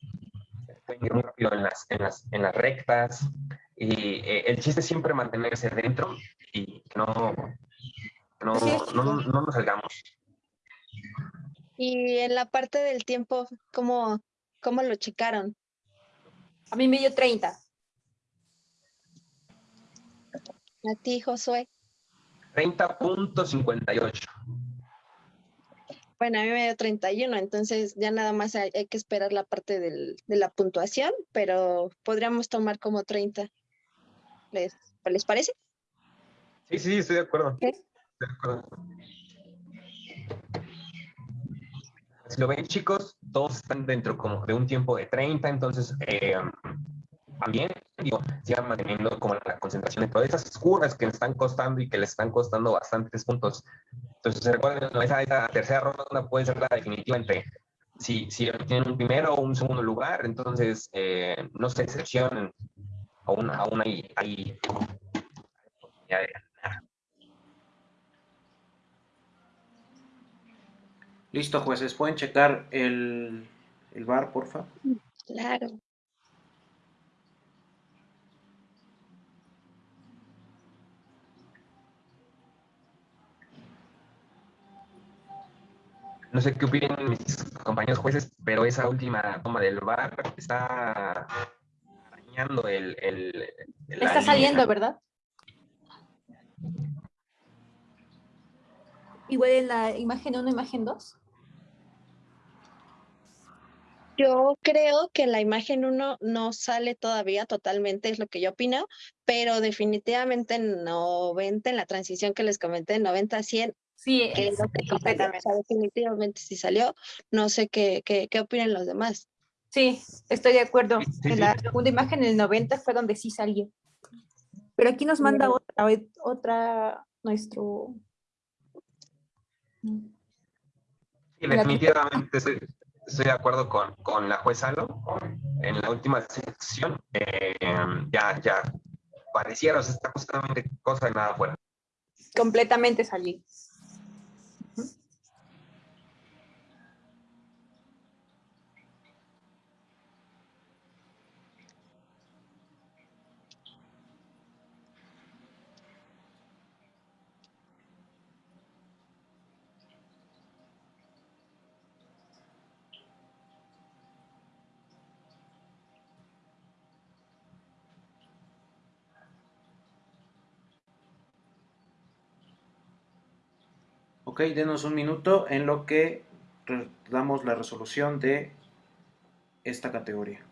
pueden ir muy rápido en las, en las, en las rectas. Y eh, el chiste es siempre mantenerse dentro y que no, no, no, no nos salgamos. Y en la parte del tiempo, ¿cómo, cómo lo checaron? A mí me dio 30. A ti, Josué. 30.58. Bueno, a mí me dio 31, entonces ya nada más hay, hay que esperar la parte del- de la puntuación, pero podríamos tomar como 30. ¿Les, ¿les parece? Sí, sí, estoy de acuerdo. Ok. Estoy de acuerdo. Si lo ven, chicos, todos están dentro como de un tiempo de 30, entonces eh, también, digo, sigan manteniendo como la concentración de todas esas curvas que están costando y que les están costando bastantes puntos. Entonces, recuerden, esa, esa tercera ronda puede ser la definitiva entre si, si tienen un primero o un segundo lugar, entonces eh, no se decepcionen, aún, aún hay, hay oportunidad de ganar. Listo, jueces. ¿Pueden checar el, el bar, porfa? Claro. No sé qué opinan mis compañeros jueces, pero esa última toma del bar está arañando el... el, Está línea. saliendo, ¿verdad? Igual en la imagen 1, imagen 2. Yo creo que la imagen 1 no sale todavía totalmente, es lo que yo opino, pero definitivamente en 90, en la transición que les comenté, 90 a 100, Sí, que es lo que sí salió, completamente. o sea, definitivamente sí salió. No sé qué, qué, qué opinan los demás. Sí, estoy de acuerdo. Sí, en sí. la segunda imagen, en el 90, fue donde sí salió. Pero aquí nos manda otra, otra, nuestro... Sí, definitivamente estoy, estoy de acuerdo con, con la jueza Alo. En la última sección eh, ya, ya pareciera, o sea, está justamente cosa de nada afuera. Completamente salió. Ok, denos un minuto en lo que damos la resolución de esta categoría.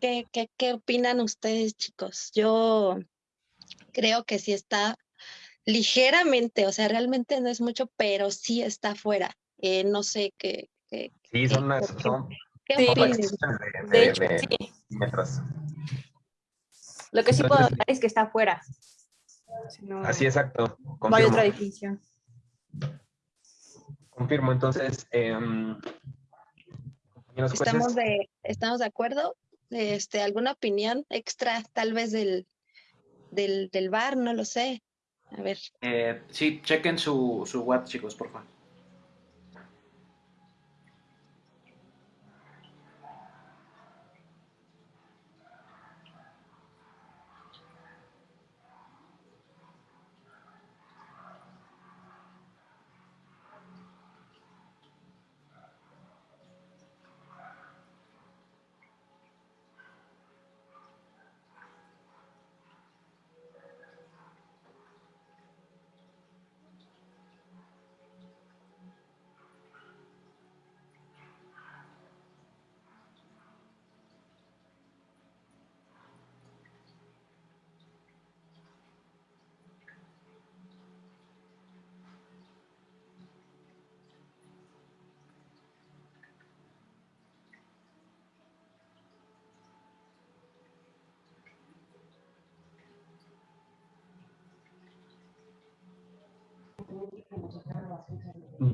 ¿Qué, qué, ¿Qué, opinan ustedes, chicos? Yo creo que sí está ligeramente, o sea, realmente no es mucho, pero sí está fuera. Eh, no sé qué. qué sí, son ¿Qué Sí. de, De de- hecho, de sí. metros. Lo que sí puedo dar es que está afuera. Si no, Así exacto. no hay otra definición. Confirmo, entonces. jueces, Estamos de, estamos de acuerdo. Este, ¿alguna opinión extra, tal vez del, del, del bar? No lo sé. A ver. Eh, sí, chequen su, su WhatsApp, chicos, por favor.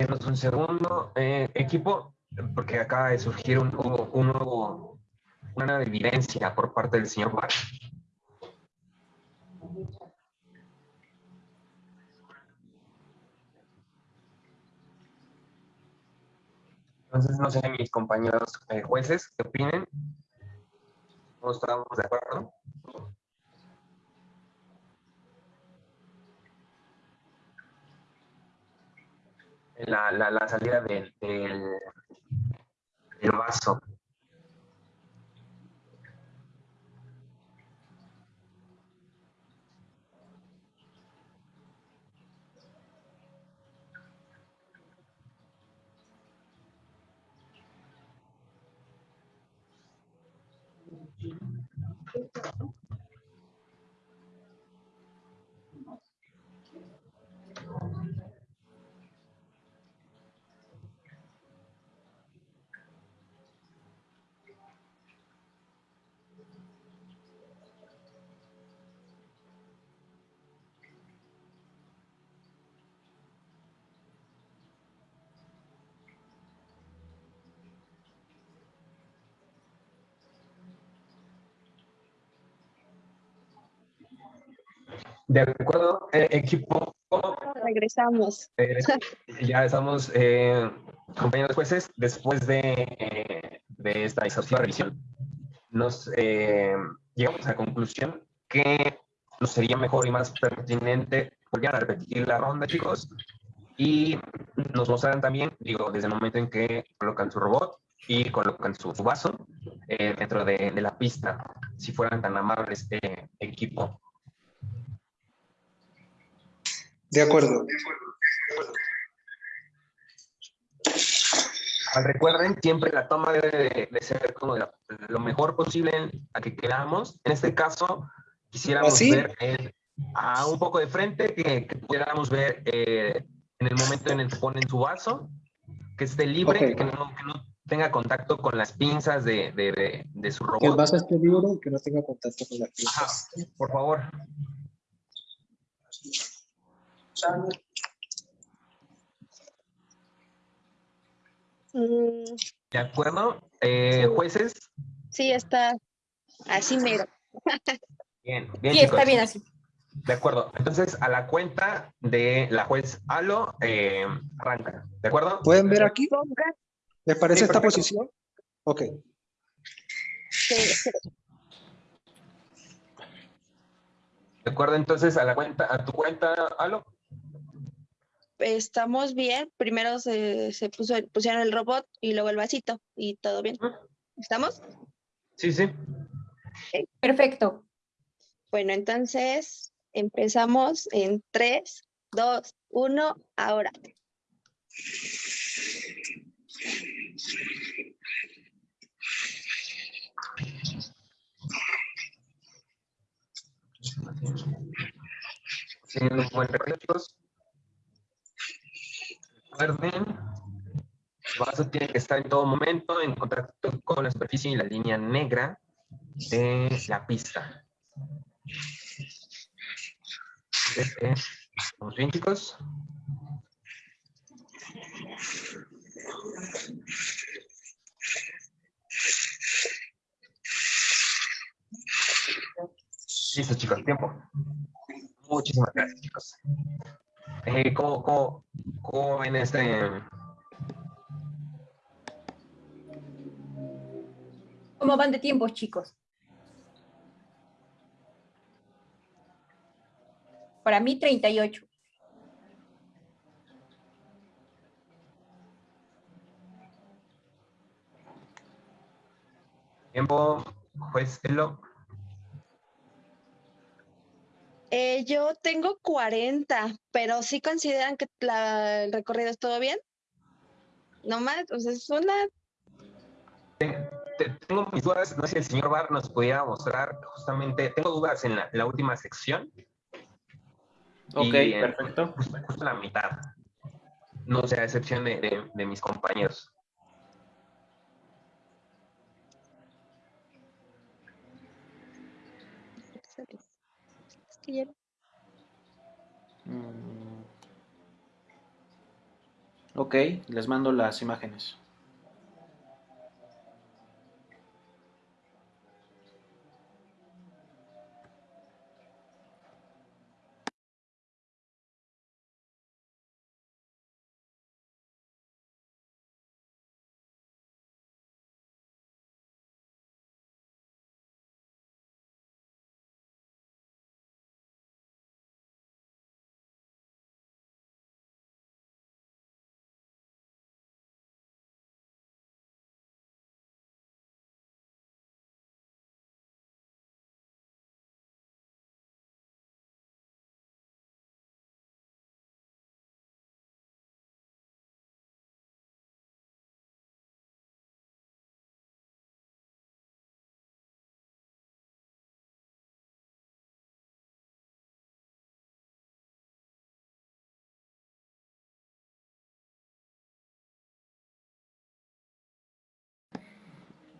Denos un segundo. Eh, equipo, porque acaba de surgir un, nuevo, una evidencia por parte del señor Bar. Entonces, no sé, mis compañeros eh, jueces, ¿qué opinen? ¿No estamos de acuerdo? La, la, la salida del, del, del vaso. De acuerdo, eh, equipo. Regresamos. Eh, ya estamos, eh, compañeros jueces, después de, de esta exhaustiva revisión, nos eh, llegamos a la conclusión que nos sería mejor y más pertinente volver a repetir la ronda, chicos, y nos mostrarán también, digo, desde el momento en que colocan su robot y colocan su, su vaso eh, dentro de, de la pista, si fueran tan amables, eh, equipo. De acuerdo. Ah, Recuerden, siempre la toma debe de, de ser como de la- lo mejor posible a que queramos. En este caso, quisiéramos ¿Así? ver eh, a un poco de frente, que, que pudiéramos ver eh, en el momento en el que ponen su vaso, que esté libre, Ok. que, no, que no tenga contacto con las pinzas de, de- de- su Que el robot. vaso esté libre y que no tenga contacto con la piel. Ajá, por favor. Mm, ¿De acuerdo? Eh, jueces. sí, está así mero. Bien, bien, Sí, está bien así. De acuerdo. Entonces, a la cuenta de la juez Alo, eh, arranca. ¿De acuerdo? ¿Pueden ver aquí? ¿Les parece Sí, esta perfecto. posición? Ok. sí, sí. De acuerdo, entonces, a la cuenta, a tu cuenta, Alo estamos bien. Primero se, se puso, pusieron el robot y luego el vasito y todo bien. Ah. ¿Estamos? Sí, sí. Okay. Perfecto. Bueno, entonces empezamos en 3, 2, 1, ahora. Teniendo un buen recorrido, chicos. Recuerden, el vaso tiene que estar en todo momento en contacto con la superficie y la línea negra de la pista. ¿Estamos bien, chicos? Listo, chicos, tiempo. Muchísimas gracias, chicos. Eh, ¿cómo, cómo, cómo ven este? ¿Cómo van de tiempos, chicos? Para mí, 38. Tiempo, juez Elo. Eh, yo tengo 40, pero sí consideran que la- el recorrido estuvo bien. No más, o sea, es una Te- Tengo mis dudas, no sé si el señor Bar nos pudiera mostrar justamente, tengo dudas en la, la última sección. Ok, Y perfecto. Justo, justo la mitad. No sé, a excepción de, de- de mis compañeros. Ya- Mm. Ok, les mando las imágenes.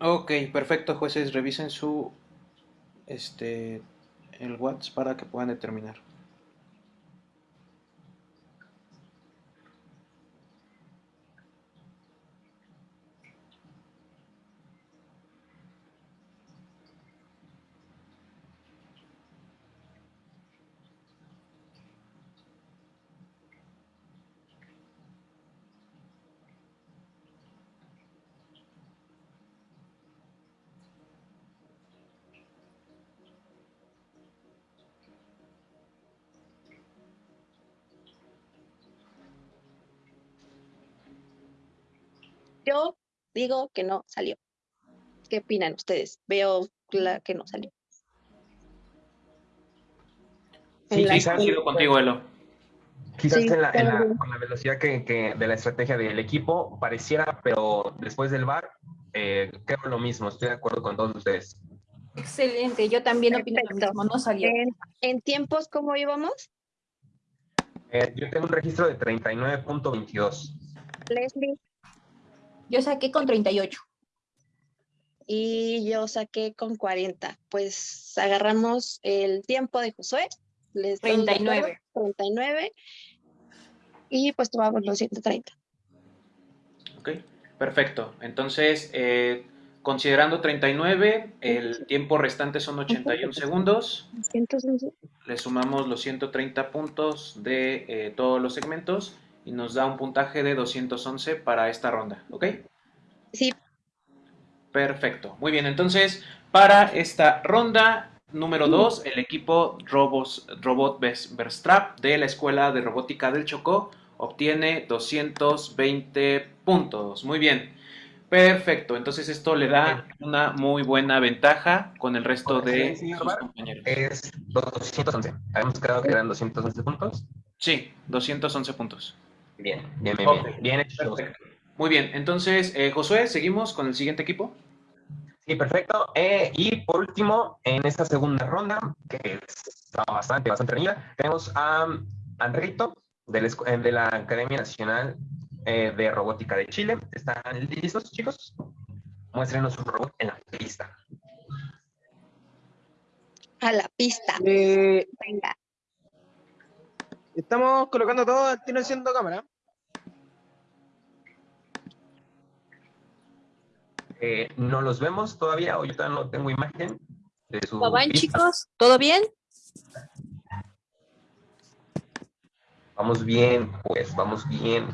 Ok, perfecto, jueces, revisen su este el WhatsApp para que puedan determinar. Digo que no salió. ¿Qué opinan ustedes? Veo la que no salió. Sí, sí, coincido contigo, Elo. Quizás Sí, en la, en la- también. con la velocidad que, que de la estrategia del equipo pareciera, pero después del VAR, eh, creo lo mismo, estoy de acuerdo con todos ustedes. Excelente, yo también opino lo Perfecto. mismo, no salió. En, en tiempos, ¿cómo íbamos? Eh, yo tengo un registro de 39.22. Leslie Yo saqué con 38. y yo saqué con 40. Pues agarramos el tiempo de Josué. Les doy de acuerdo, 39. 39. Y pues tomamos los 130. Ok, perfecto. Entonces, eh, considerando 39, el tiempo restante son 81 segundos. 111. Le sumamos los 130 puntos de eh, todos los segmentos y nos da un puntaje de 211 para esta ronda, ¿ok? Sí, Perfecto. Muy bien, entonces, para esta ronda número 2, el equipo Robos, Robot Verstrap de la Escuela de Robótica del Chocó obtiene 220 puntos. Muy bien. Perfecto. Entonces esto le da una muy buena ventaja con el resto de Sí, sus Bar. compañeros. Es 211. Habíamos quedado que eran 211 puntos. Sí, 211 puntos. Bien, bien, bien, bien. Bien hecho. Perfecto. Muy bien, entonces, eh, Josué, seguimos con el siguiente equipo. Sí, perfecto. Eh, y por último, en esta segunda ronda, que está bastante, bastante reñida, tenemos a Anrito, de la, escu- eh, de la Academia Nacional eh, de Robótica de Chile. ¿Están listos, chicos? Muéstrenos su robot en la pista. A la pista. Eh, Venga. Estamos colocando todo al tiro enciendo cámara. Eh, no los vemos todavía, o yo todavía no tengo imagen de su ¿Cómo van, chicos? ¿Todo bien? Vamos bien, pues, vamos bien.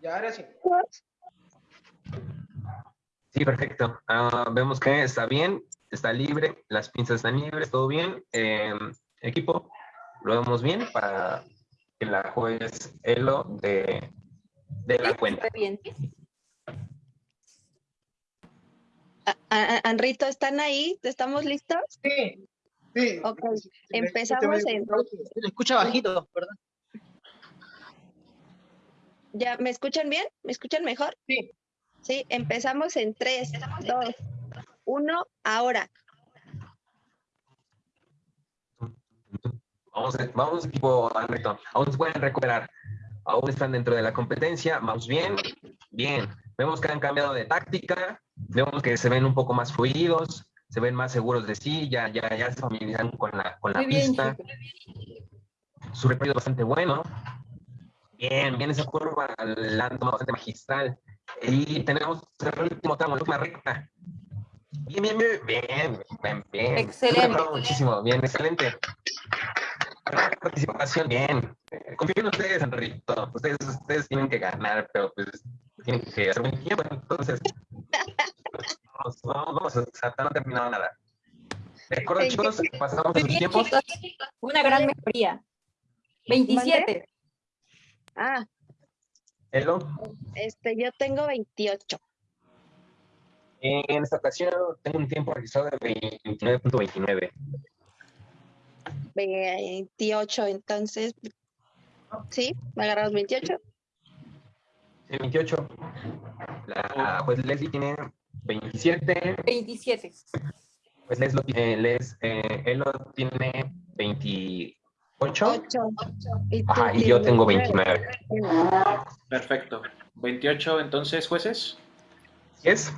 Y ahora sí. Sí, perfecto. Ah, vemos que está bien, está libre, las pinzas están libres, todo bien. Eh, equipo, lo vemos bien para que la juez Elo de, de la cuenta. Está bien. Anrito, ¿están ahí? ¿Estamos listos? Sí, sí. Ok, empezamos en... Se escucha bajito, ¿verdad? ¿Ya me escuchan bien? ¿Me escuchan mejor? Sí. Sí, empezamos en 3, 2, 1, ahora. Vamos, vamos equipo Andreto, aún se pueden recuperar, aún están dentro de la competencia, vamos bien, bien. Vemos que han cambiado de táctica, vemos que se ven un poco más fluidos, se ven más seguros de sí, ya, ya, ya se familiarizan con la, con la Muy bien, pista. Su recorrido es bastante bueno. Bien, bien esa curva, la han tomado bastante magistral. Y tenemos el último tramo, la última recta. Bien, bien, bien, bien, bien, bien. Excelente. Muchísimo, bien, excelente. Participación, bien. Confío en ustedes, Enrito. Ustedes, ustedes tienen que ganar, pero pues tienen que hacer buen tiempo. Entonces, vamos, vamos, vamos, o sea, no ha terminado nada. De acuerdo, Sí, chicos, pasamos a Muy sus tiempos. Una gran mejoría. 27. Ah, Elo, este, yo tengo 28. en esta ocasión tengo un tiempo registrado de 29.29. 28, entonces, ¿sí? ¿Me agarramos 28? Sí, 28. La juez Leslie tiene 27. 27. Pues Les, lo tiene- Les, eh, él lo tiene 28. 8. Y, tú Ajá, y yo tengo 29. 29. Perfecto. 28, entonces, jueces. ¿Sí es?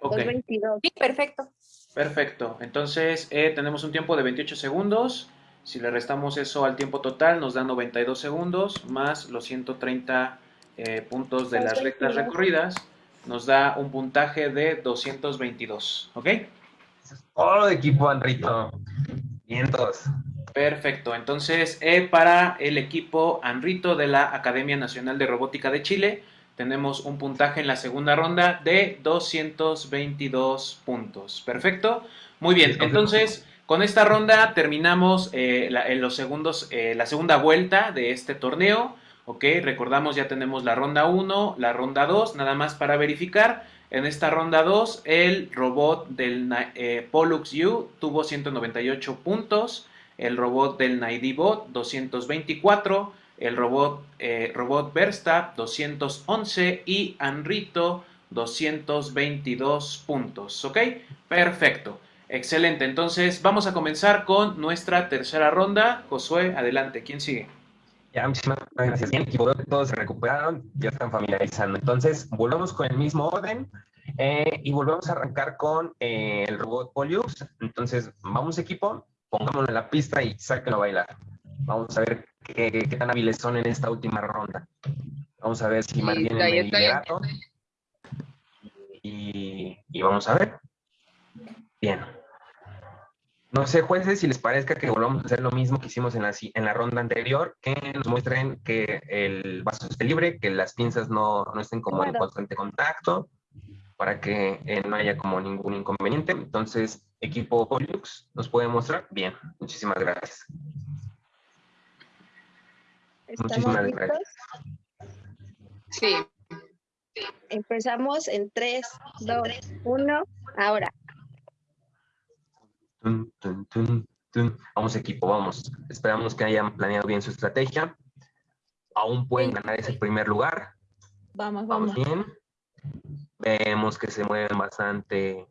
Ok, Pues 22. Sí, perfecto. perfecto. Entonces, eh, tenemos un tiempo de 28 segundos. Si le restamos eso al tiempo total, nos da 92 segundos, más los 130 eh, puntos de las rectas 22. recorridas, nos da un puntaje de 222. ¿Ok? Todo equipo, Anrito. Vientos. Perfecto. Entonces, eh, para el equipo Anrito de la Academia Nacional de Robótica de Chile, tenemos un puntaje en la segunda ronda de 222 puntos. Perfecto. Muy bien. Entonces, con esta ronda terminamos eh, la, en los segundos, eh, la segunda vuelta de este torneo. Ok, recordamos ya tenemos la ronda 1, la ronda 2, nada más para verificar. En esta ronda 2, el robot del Pollux U tuvo 198 puntos, el robot del Naidibot 224, el robot, eh, robot Versta 211 y Anrito 222 puntos. ¿Ok? Perfecto. Excelente. Entonces vamos a comenzar con nuestra tercera ronda. Josué, adelante. ¿Quién sigue? Ya, muchísimas gracias. Bien, veo que todos se recuperaron, ya están familiarizando. Entonces, volvemos con el mismo orden eh, y volvemos a arrancar con eh, el robot Pollux. Entonces, vamos equipo, pongámoslo en la pista y sáquenlo a bailar. Vamos a ver qué, qué tan hábiles son en esta última ronda. Vamos a ver si Listo, mantienen el liderato. Y, y vamos a ver. Bien. No sé, jueces, si les parezca que volvamos a hacer lo mismo que hicimos en la, en la ronda anterior, que nos muestren que el vaso esté libre, que las pinzas no, no estén como en constante contacto, para que eh, no haya como ningún inconveniente. Entonces, equipo Pollux, ¿nos puede mostrar? Bien, muchísimas gracias. ¿Estamos Muchísimas listos? gracias. Sí. Empezamos en 3, 2, 1, ahora. Tun, tun, tun. Tun, Vamos equipo, vamos. Esperamos que hayan planeado bien su estrategia. Aún pueden ganar ese primer lugar. Vamos, Vamos vamos. bien. Vemos que se mueven bastante,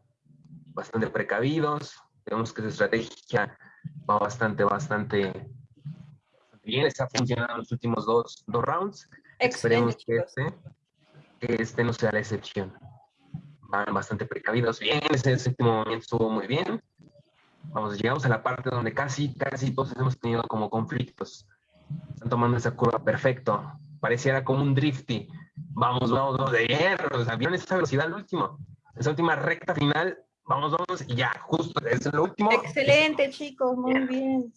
bastante precavidos. Vemos que su estrategia va bastante, bastante bien. Está funcionando los últimos dos, dos rounds. Esperemos que este, que este no sea la excepción. Van bastante precavidos. Bien, ese séptimo movimiento estuvo muy bien. Vamos, llegamos a la parte donde casi, casi todos hemos tenido como conflictos. Están tomando esa curva perfecto. Pareciera como un drifty. Vamos, vamos, vamos de hierro. O sea, vieron esa velocidad al último. Esa última recta final. Vamos, vamos, y ya, justo, es lo último. Excelente, chicos, muy bien.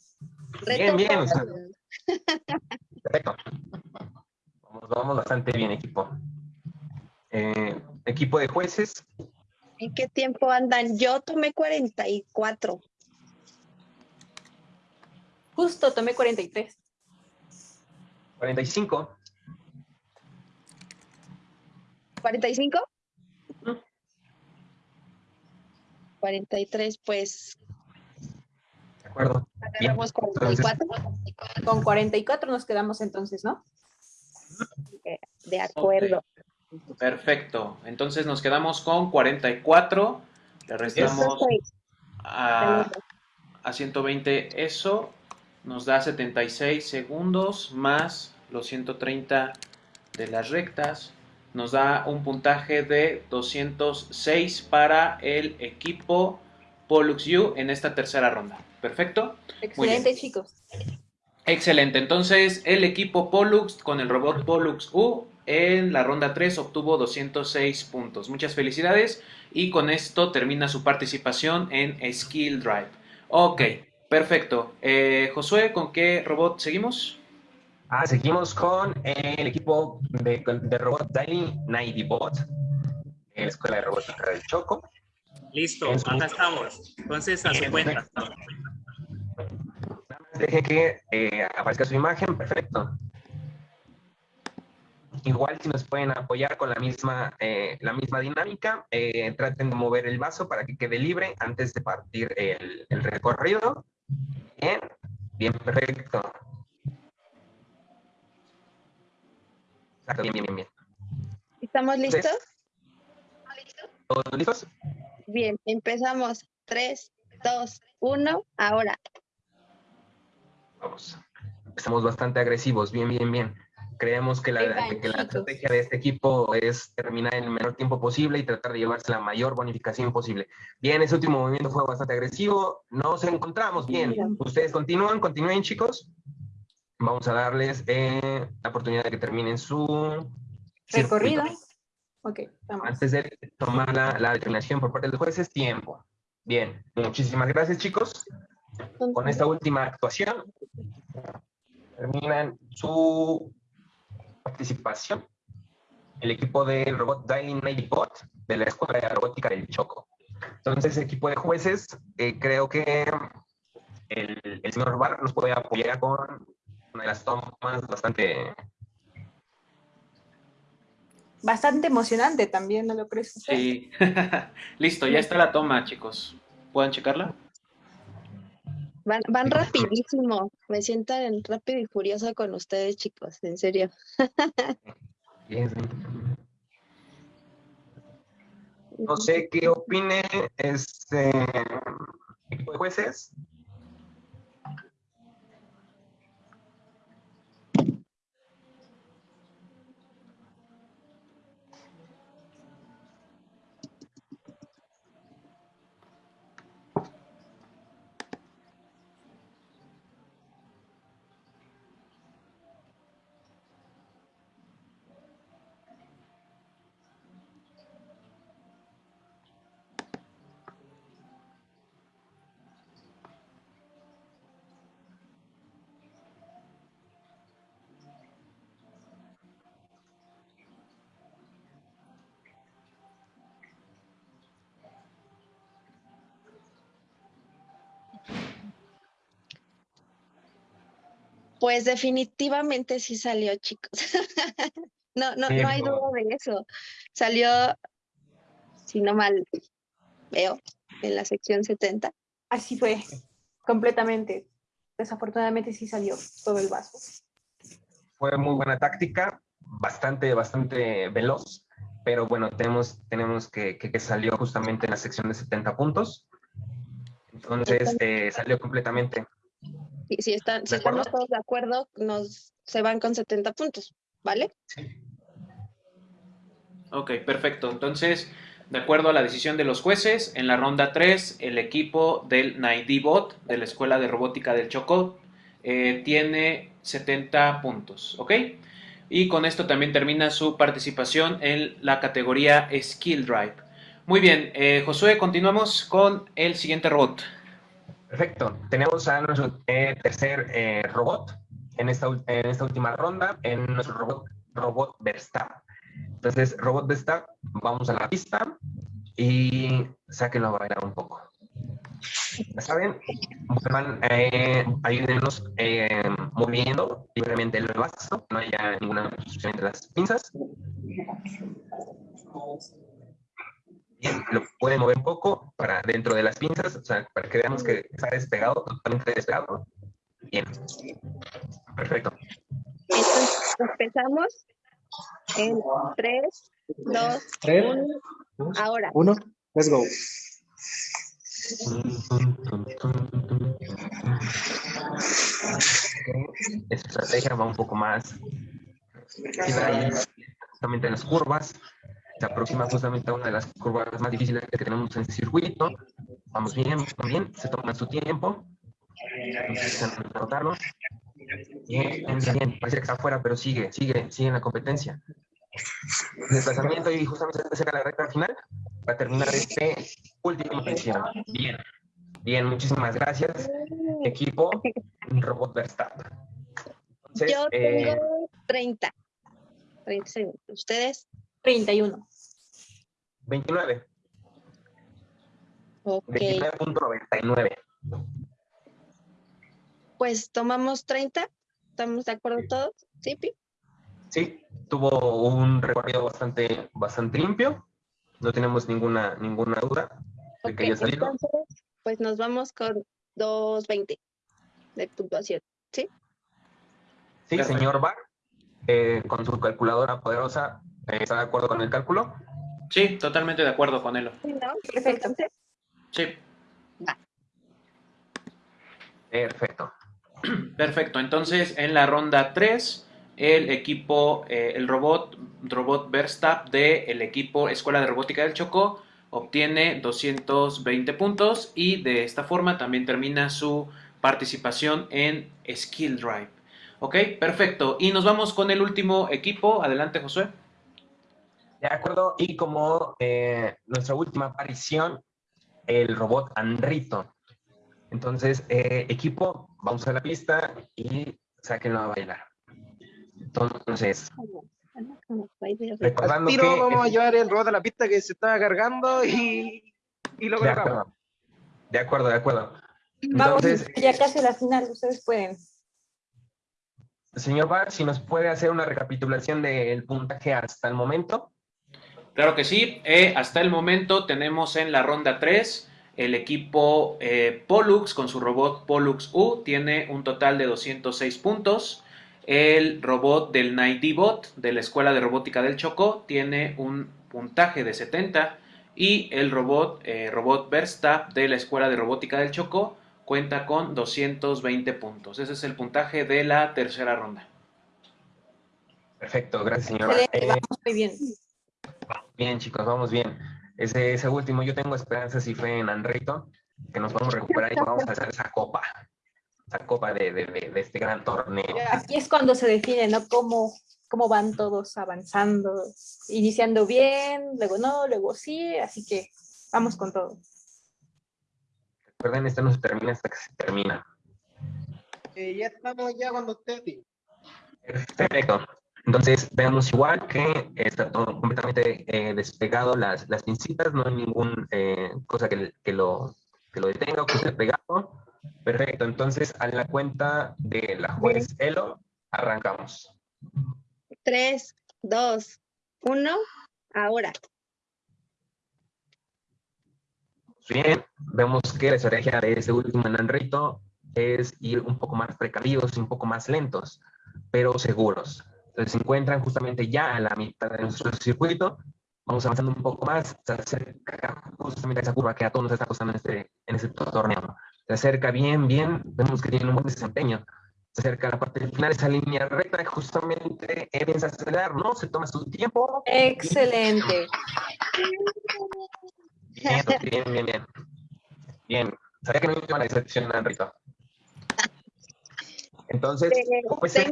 Bien, bien. o sea, perfecto. Vamos, vamos bastante bien, equipo. Eh, equipo de jueces, ¿En qué tiempo andan? Yo tomé 44. Justo tomé 43. 45. ¿45? 43, pues De acuerdo. Agarramos Entonces, 44. Con 44 nos quedamos entonces, ¿no? De acuerdo. Perfecto. Entonces nos quedamos con 44. Le restamos a, a 120 eso. Nos da 76 segundos más los 130 de las rectas. Nos da un puntaje de 206 para el equipo Pollux U en esta tercera ronda. Perfecto. Excelente, chicos. Excelente, entonces el equipo Pollux con el robot Pollux U en la ronda 3 obtuvo 206 puntos. Muchas felicidades y con esto termina su participación en Skill Drive. Ok, perfecto. Eh, Josué, ¿con qué robot seguimos? Ah, seguimos con el equipo de, de robot Daily Nighty Bot, la Escuela de Robótica del Choco. Listo, acá estamos. Entonces, a su cuenta. Deje que eh, aparezca su imagen, perfecto. Igual si nos pueden apoyar con la misma, eh, la misma dinámica, eh, traten de mover el vaso para que quede libre antes de partir el, el recorrido. Bien, bien, perfecto. Exacto, bien, bien, bien, bien. ¿Estamos listos? ¿Todos listos? Bien, empezamos. 3, 2, 1, ahora. Vamos. Estamos bastante agresivos, bien, bien, bien. Creemos que la, que la estrategia de este equipo es terminar en el menor tiempo posible y tratar de llevarse la mayor bonificación posible. Bien, ese último movimiento fue bastante agresivo. Nos encontramos bien. Ustedes continúan, continúen, chicos. Vamos a darles eh, la oportunidad de que terminen su Recorrido. circuito. Ok, vamos. Antes de tomar la, la determinación por parte de los jueces, tiempo. Bien, muchísimas gracias, chicos. Con esta última actuación, terminan su participación el equipo del robot Dialing Night Bot de la Escuela de Robótica del Choco. Entonces, equipo de jueces, eh, creo que el, el señor Bar nos puede apoyar con una de las tomas bastante... Bastante emocionante también, ¿no lo crees? José? Sí. Listo, ya está la toma, chicos. ¿Pueden checarla? Van, van rapidísimo. Me siento en rápido y furioso con ustedes, chicos. En serio. No sé qué opine este equipo de jueces. Pues definitivamente sí salió, chicos. no, no, no hay duda de eso. Salió, si no mal veo, en la sección 70. Así fue. Completamente. Desafortunadamente sí salió todo el vaso. Fue muy buena táctica, bastante, bastante veloz, pero bueno, tenemos, tenemos que, que, que salió justamente en la sección de 70 puntos. Entonces, eh, salió completamente. Y si, están, si estamos todos de acuerdo, nos se van con 70 puntos, ¿vale? Sí. Ok, perfecto. Entonces, de acuerdo a la decisión de los jueces, en la ronda 3, el equipo del Naidibot de la Escuela de Robótica del Chocó eh, tiene 70 puntos, ¿ok? Y con esto también termina su participación en la categoría Skill Drive. Muy bien, eh, Josué, continuamos con el siguiente robot. Perfecto, tenemos a nuestro eh, tercer eh, robot en esta, en esta última ronda, en nuestro robot, robot Verstappen. Entonces, robot Verstappen, vamos a la pista y sáquenlo a bailar un poco. ¿Ya saben? Van, eh, ayúdenos eh, moviendo libremente el vaso, no haya ninguna obstrucción entre las pinzas. Bien, lo pueden mover un poco para dentro de las pinzas, o sea, para que veamos que está despegado, totalmente despegado. Bien. Perfecto. Entonces, empezamos en 3, 2, 1. Ahora. 1, let's go. Esta estrategia va un poco más justamente en las curvas. Se aproxima justamente a una de las curvas más difíciles que tenemos en el circuito. Vamos bien, también, se toma su tiempo. Rotarlo. Bien, bien, parece que está afuera, pero sigue, sigue, sigue en la competencia. Desplazamiento y justamente se acerca la recta final para terminar este último sesión. Bien, bien, muchísimas gracias, equipo Robot Verstappen. Entonces, Yo tengo eh, 30. 30 segundos. ¿Ustedes? 31. 29. Ok. 29.99. Pues tomamos 30. ¿Estamos de acuerdo todos? ¿Sí, Pi? Sí, tuvo un recorrido bastante, bastante limpio. No tenemos ninguna, ninguna duda de que haya salido. Entonces, pues nos vamos con 2.20 de puntuación. ¿Sí? Sí, señor Bar, eh, con su calculadora poderosa, ¿está de acuerdo con el cálculo? Sí, totalmente de acuerdo con él. Perfecto. Sí. Perfecto. Perfecto. Entonces, en la ronda 3, el equipo, eh, el robot, robot Verstappen de el equipo Escuela de Robótica del Chocó obtiene 220 puntos y de esta forma también termina su participación en Skill Drive. Ok, perfecto. Y nos vamos con el último equipo. Adelante, Josué. De acuerdo, y como eh, nuestra última aparición, el robot Andrito. Entonces, eh, equipo, vamos a la pista y sáquenlo a bailar. Entonces, recordando Tiro, que... vamos a llevar el robot a la pista que se estaba cargando y, y lo De colocamos. acuerdo, de acuerdo, de acuerdo. Vamos, ya casi a la final, ustedes pueden. señor Bar, si nos puede hacer una recapitulación del puntaje hasta el momento. Claro que sí. Eh, hasta el momento tenemos en la ronda 3 el equipo eh, Pollux con su robot Pollux U tiene un total de 206 puntos. El robot del Bot de la Escuela de Robótica del Chocó tiene un puntaje de 70 y el robot, eh, robot Verstappen de la Escuela de Robótica del Chocó cuenta con 220 puntos. Ese es el puntaje de la tercera ronda. Perfecto, gracias, señora. Excelente, Eh, vamos muy bien. Bien, chicos, vamos bien. Ese, ese último, yo tengo esperanzas y fe en Andrito, que nos vamos a recuperar y vamos a hacer esa copa, esa copa de, de- de- de este gran torneo. Aquí es cuando se define, ¿no? Cómo, cómo van todos avanzando, iniciando bien, luego no, luego sí, así que vamos con todo. Recuerden, esto no se termina hasta que se termina. Eh, ya estamos ya cuando usted diga. Perfecto. Entonces, vemos igual que está todo completamente eh, despegado las, las pincitas, no hay ninguna cosa que, que lo, que lo detenga o que esté pegado. Perfecto, entonces a la cuenta de la juez Elo, arrancamos. 3, 2, 1. Ahora. Bien, vemos que la estrategia de este último enanrito es ir un poco más precavidos y un poco más lentos, pero seguros. Entonces se encuentran justamente ya a la mitad de nuestro circuito, vamos avanzando un poco más, se acerca justamente a esa curva que a todos nos está costando en este, en este torneo. Se acerca bien, bien, vemos que tiene un buen desempeño. Se acerca a la parte final, esa línea recta, justamente empieza a acelerar, ¿no? Se toma su tiempo. Excelente. Bien, bien, bien, bien. Bien, sabía que no iba a la decepción, Enrito. Entonces, pues es,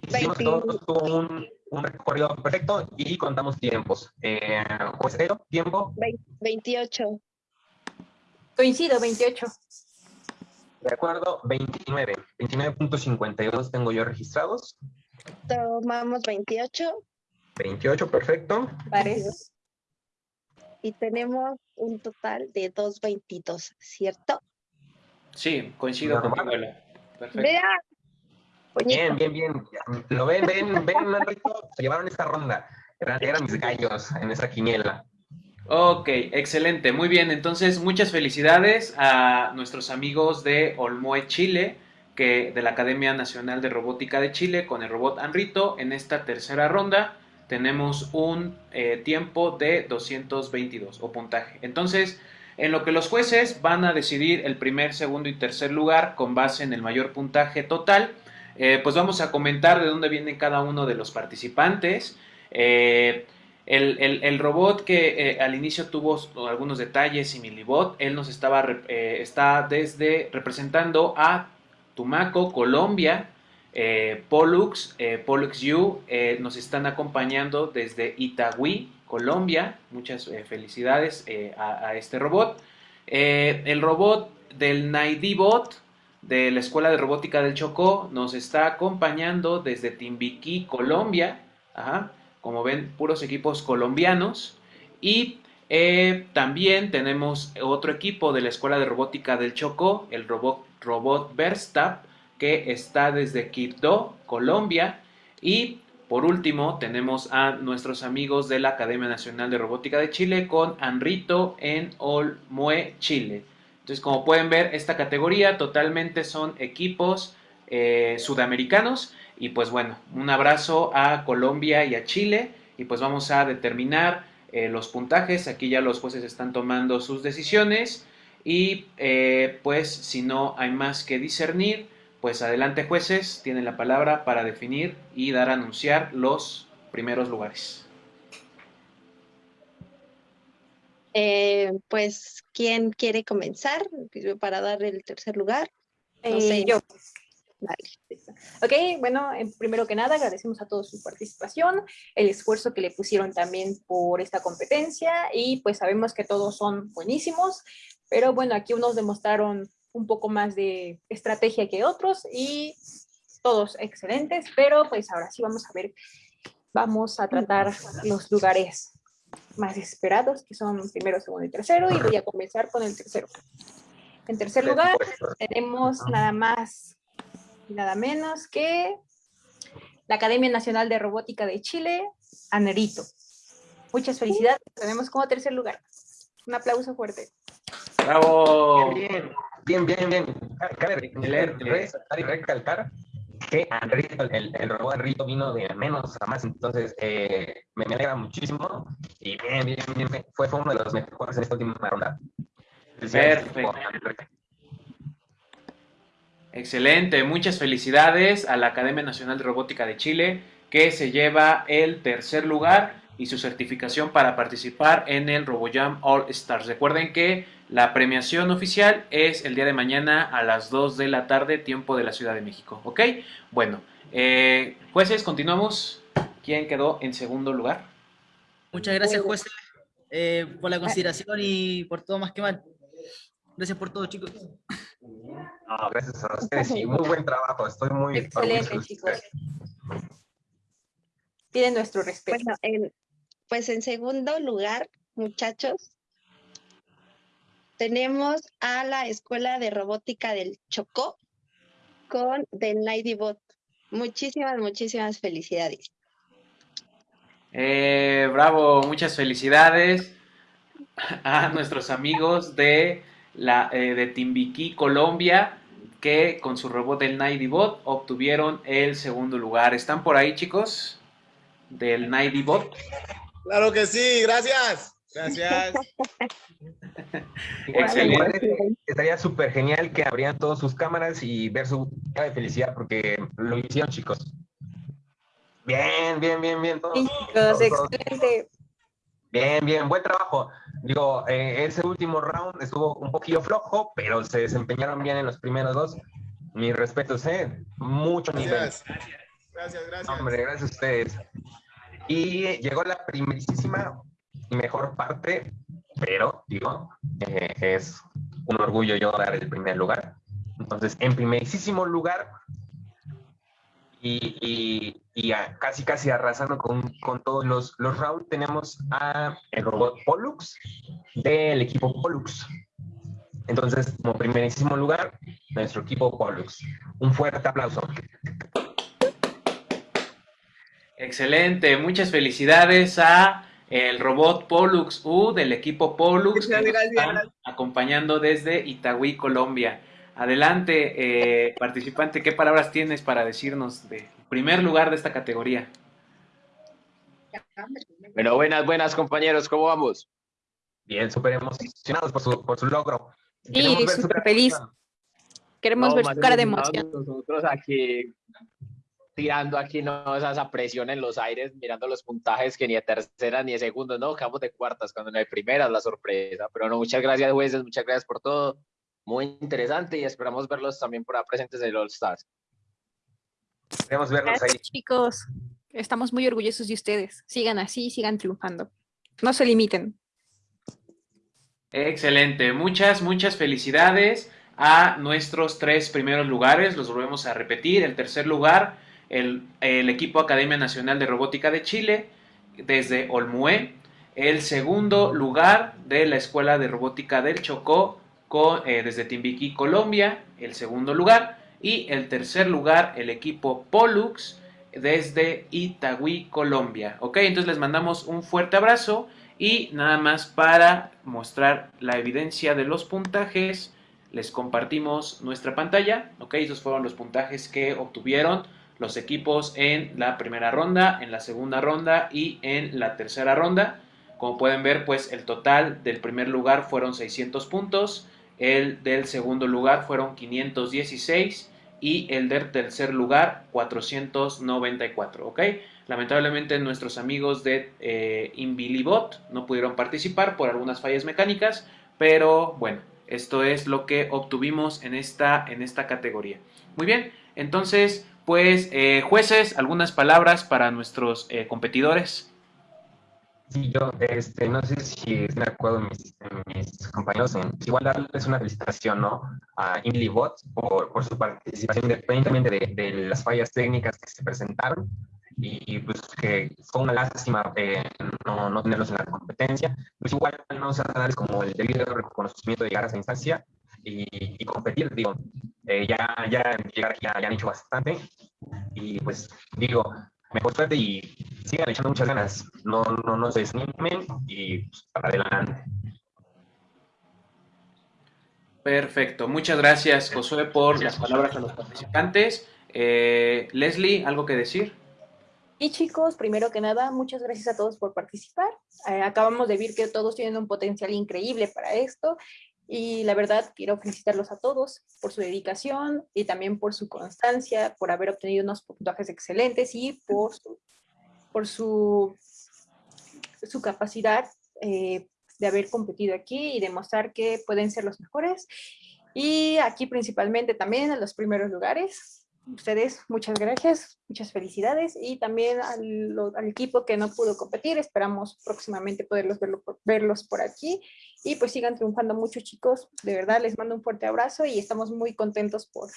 coincidimos todos, tuvo un, un, recorrido perfecto y contamos tiempos. Eh, pues, tiempo. 28. Coincido, 28. De acuerdo, 29. 29.52 tengo yo registrados. Tomamos 28. 28, perfecto. Parece. Y tenemos un total de 2.22, ¿cierto? Sí, coincido con Perfecto. Vea. Bien, bien, bien. Lo ven, ven, ven, Enrico. Se llevaron esta ronda. Eran, eran mis gallos en esa quiniela. Ok, excelente, muy bien. Entonces, muchas felicidades a nuestros amigos de Olmoe Chile, que de la Academia Nacional de Robótica de Chile, con el robot Anrito. En esta tercera ronda tenemos un eh, tiempo de 222 o puntaje. Entonces, en lo que los jueces van a decidir el primer, segundo y tercer lugar con base en el mayor puntaje total, eh, pues vamos a comentar de dónde viene cada uno de los participantes. Eh, el, robot que eh, al inicio tuvo algunos detalles, Similibot, él nos estaba está desde representando a Tumaco, Colombia, Pollux, Pollux nos están acompañando desde Itagüí, Colombia. Muchas felicidades a, a, este robot. el robot del Naidibot de la Escuela de Robótica del Chocó nos está acompañando desde Timbiquí, Colombia. Como ven, puros equipos colombianos. Y eh, también tenemos otro equipo de la Escuela de Robótica del Chocó, el robot, robot Verstap, que está desde Quito, Colombia. Y por último, tenemos a nuestros amigos de la Academia Nacional de Robótica de Chile con Anrito en Olmue, Chile. Entonces, como pueden ver, esta categoría totalmente son equipos eh, sudamericanos y pues bueno, un abrazo a Colombia y a Chile. Y pues vamos a determinar eh, los puntajes. Aquí ya los jueces están tomando sus decisiones. Y eh, pues si no hay más que discernir, pues adelante jueces, tienen la palabra para definir y dar a anunciar los primeros lugares. Eh, pues, ¿quién quiere comenzar para dar el tercer lugar? No sé. Yo. Ok, bueno, primero que nada agradecemos a todos su participación, el esfuerzo que le pusieron también por esta competencia y pues sabemos que todos son buenísimos, pero bueno, aquí unos demostraron un poco más de estrategia que otros y todos excelentes, pero pues ahora sí vamos a ver, vamos a tratar los lugares más esperados, que son primero, segundo y tercero, y voy a comenzar con el tercero. En tercer lugar, tenemos nada más nada menos que la Academia Nacional de Robótica de Chile, Anerito. Muchas felicidades, tenemos como tercer lugar. Un aplauso fuerte. ¡Bravo! Bien, bien, bien, bien. Cabe recalcar que el, el, robot Anrito vino de menos a más, entonces eh, me, alegra muchísimo y bien, bien, bien, fue, fue uno de los mejores en esta última ronda. Perfecto. Excelente, muchas felicidades a la Academia Nacional de Robótica de Chile que se lleva el tercer lugar y su certificación para participar en el RoboJam All Stars. Recuerden que la premiación oficial es el día de mañana a las 2 de la tarde, tiempo de la Ciudad de México. ¿Ok? Bueno, eh, jueces, continuamos. ¿Quién quedó en segundo lugar? Muchas gracias, jueces, eh, por la consideración y por todo más que mal. Gracias por todo, chicos. No, gracias a ustedes y muy buen trabajo. Estoy muy Excelente, chicos. Tienen nuestro respeto. Bueno, pues en segundo lugar, muchachos, tenemos a la Escuela de Robótica del Chocó con The Bot. Muchísimas, muchísimas felicidades. Eh, bravo, muchas felicidades. a nuestros amigos de, la, eh, de Timbiquí, Colombia, que con su robot del Bot obtuvieron el segundo lugar. ¿Están por ahí, chicos? Del Bot. Claro que sí, gracias. Gracias. Excelente. Estaría súper genial que abrieran todas sus cámaras y ver su cara de felicidad porque lo hicieron, chicos. Bien, bien, bien, bien. chicos, excelente. Bien, bien, buen trabajo. Digo, eh, ese último round estuvo un poquillo flojo, pero se desempeñaron bien en los primeros dos. Mis respetos, ¿eh? Mucho nivel. Gracias, gracias. gracias. Hombre, gracias a ustedes. Y llegó la primerísima y mejor parte, pero, digo, eh, es un orgullo yo dar el primer lugar. Entonces, en primerísimo lugar, y, casi casi arrasando con, con todos los, los rounds, tenemos a el robot Pollux del equipo Pollux. Entonces, como primerísimo lugar, nuestro equipo Pollux. Un fuerte aplauso. Excelente, muchas felicidades a el robot Pollux U del equipo Pollux que nos están acompañando desde Itagüí, Colombia. Adelante, eh, participante, ¿qué palabras tienes para decirnos de primer lugar de esta categoría? Bueno, buenas, buenas compañeros, ¿cómo vamos? Bien, súper emocionados por su, por su logro. Sí, súper feliz. Queremos ver su cara de emoción. Nosotros aquí tirando aquí no esa presión en los aires, mirando los puntajes que ni de tercera ni de segunda, no, quedamos de cuartas cuando no hay primeras, la sorpresa. Pero no, muchas gracias jueces, muchas gracias por todo muy interesante y esperamos verlos también por ahí presentes en el All Stars. Queremos verlos ahí. chicos. Estamos muy orgullosos de ustedes. Sigan así, sigan triunfando. No se limiten. Excelente. Muchas, muchas felicidades a nuestros tres primeros lugares. Los volvemos a repetir. El tercer lugar, el, equipo Academia Nacional de Robótica de Chile, desde Olmué. El segundo lugar de la Escuela de Robótica del Chocó, eh, desde Timbiquí, Colombia, el segundo lugar. Y el tercer lugar, el equipo Pollux desde Itagüí, Colombia. Ok, entonces les mandamos un fuerte abrazo y nada más para mostrar la evidencia de los puntajes, les compartimos nuestra pantalla. Ok, esos fueron los puntajes que obtuvieron los equipos en la primera ronda, en la segunda ronda y en la tercera ronda. Como pueden ver, pues el total del primer lugar fueron 600 puntos, el del segundo lugar fueron 516 y el del tercer lugar 494, ¿ok? Lamentablemente nuestros amigos de eh, Invilibot no pudieron participar por algunas fallas mecánicas, pero bueno, esto es lo que obtuvimos en esta, en esta categoría. Muy bien, entonces, pues eh, jueces, algunas palabras para nuestros eh, competidores. Sí, yo este, no sé si de acuerdo mis, compañeros igual darles una felicitación ¿no? a InliBot por, por su participación independientemente de, de, las fallas técnicas que se presentaron y, pues que fue una lástima eh, no, no, tenerlos en la competencia. Pues igual no se darles como el debido reconocimiento de llegar a esa instancia y, y competir, digo, eh, ya, ya llegar aquí ya, ya han hecho bastante y pues digo, mejor suerte y sigan echando muchas ganas. No, no, no se desanimen y pues, para adelante. Perfecto. Muchas gracias, Josué, por las palabras a los participantes. Eh, Leslie, ¿algo que decir? Y chicos, primero que nada, muchas gracias a todos por participar. Eh, acabamos de ver que todos tienen un potencial increíble para esto y la verdad, quiero felicitarlos a todos por su dedicación y también por su constancia, por haber obtenido unos puntajes excelentes y por su, por su, su capacidad eh, de haber competido aquí y demostrar que pueden ser los mejores. Y aquí principalmente también en los primeros lugares ustedes muchas gracias, muchas felicidades y también al, equipo que no pudo competir, esperamos próximamente poderlos verlo, verlos por aquí y pues sigan triunfando mucho chicos, de verdad les mando un fuerte abrazo y estamos muy contentos por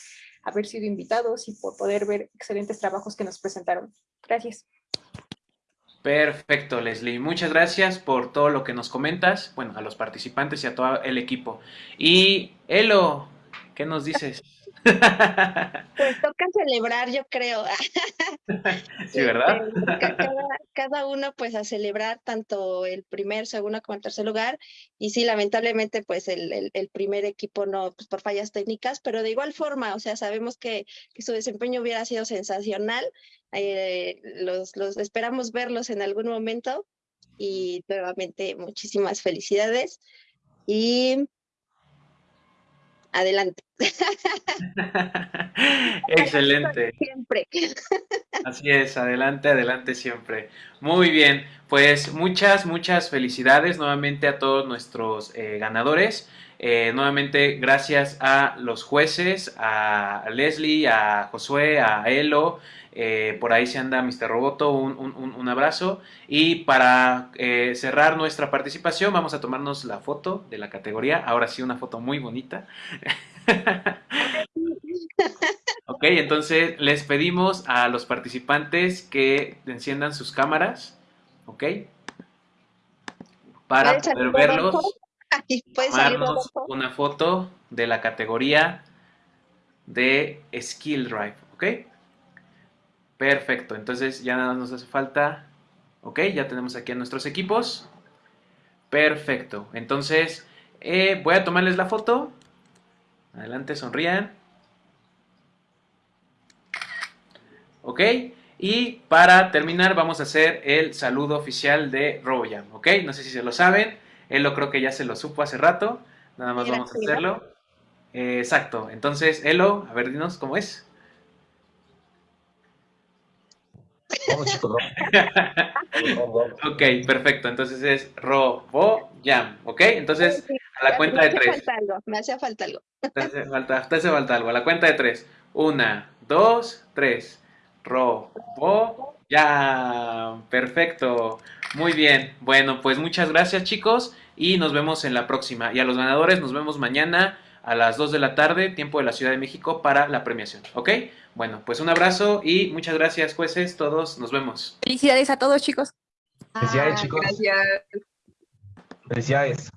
haber sido invitados y por poder ver excelentes trabajos que nos presentaron. Gracias. Perfecto, Leslie. Muchas gracias por todo lo que nos comentas, bueno, a los participantes y a todo el equipo. Y Elo, ¿qué nos dices? Pues toca celebrar, yo creo. Sí, ¿verdad? Este, ca- cada, cada uno pues a celebrar tanto el primer, segundo como el tercer lugar. Y sí, lamentablemente pues el, el- el primer equipo no, pues por fallas técnicas, pero de igual forma, o sea, sabemos que, que su desempeño hubiera sido sensacional. eh, los, los esperamos verlos en algún momento y nuevamente muchísimas felicidades y adelante. Excelente. Siempre. Así es, adelante, adelante siempre. Muy bien, pues muchas, muchas felicidades nuevamente a todos nuestros eh, ganadores. Eh, nuevamente, gracias a los jueces, a Leslie, a Josué, a Elo. eh, por ahí se anda Mr. Roboto, un, un- un- abrazo. Y para eh, cerrar nuestra participación, vamos a tomarnos la foto de la categoría. Ahora sí, una foto muy bonita. Ok, entonces les pedimos a los participantes que enciendan sus cámaras, ¿ok? Para ¿Puedes poder verlos, ¿puedes salir, una foto de la categoría de Skill Drive, ¿ok? Perfecto, entonces ya nada más nos hace falta, ¿ok? Ya tenemos aquí a nuestros equipos. Perfecto, entonces eh, voy a tomarles la foto. Adelante, sonrían. ¿ok? Y para terminar vamos a hacer el saludo oficial de RoboJam, ¿ok? No sé si se lo saben, él lo creo que ya se lo supo hace rato, nada más vamos a hacerlo. Eh, exacto, entonces Elo, a ver, dinos cómo es. Ok, perfecto, entonces es RoboJam, ¿ok? Entonces a la cuenta de me tres. hacía falta algo, me hacía falta algo. Te hace falta, te hace falta algo. A la cuenta de tres. Una, dos, tres. Robo. Ya. Perfecto. Muy bien. Bueno, pues muchas gracias chicos y nos vemos en la próxima. Y a los ganadores nos vemos mañana a las 2 de la tarde, tiempo de la Ciudad de México, para la premiación. ¿Ok? Bueno, pues un abrazo y muchas gracias jueces. Todos nos vemos. Felicidades a todos, chicos. Felicidades, chicos. Gracias. Felicidades.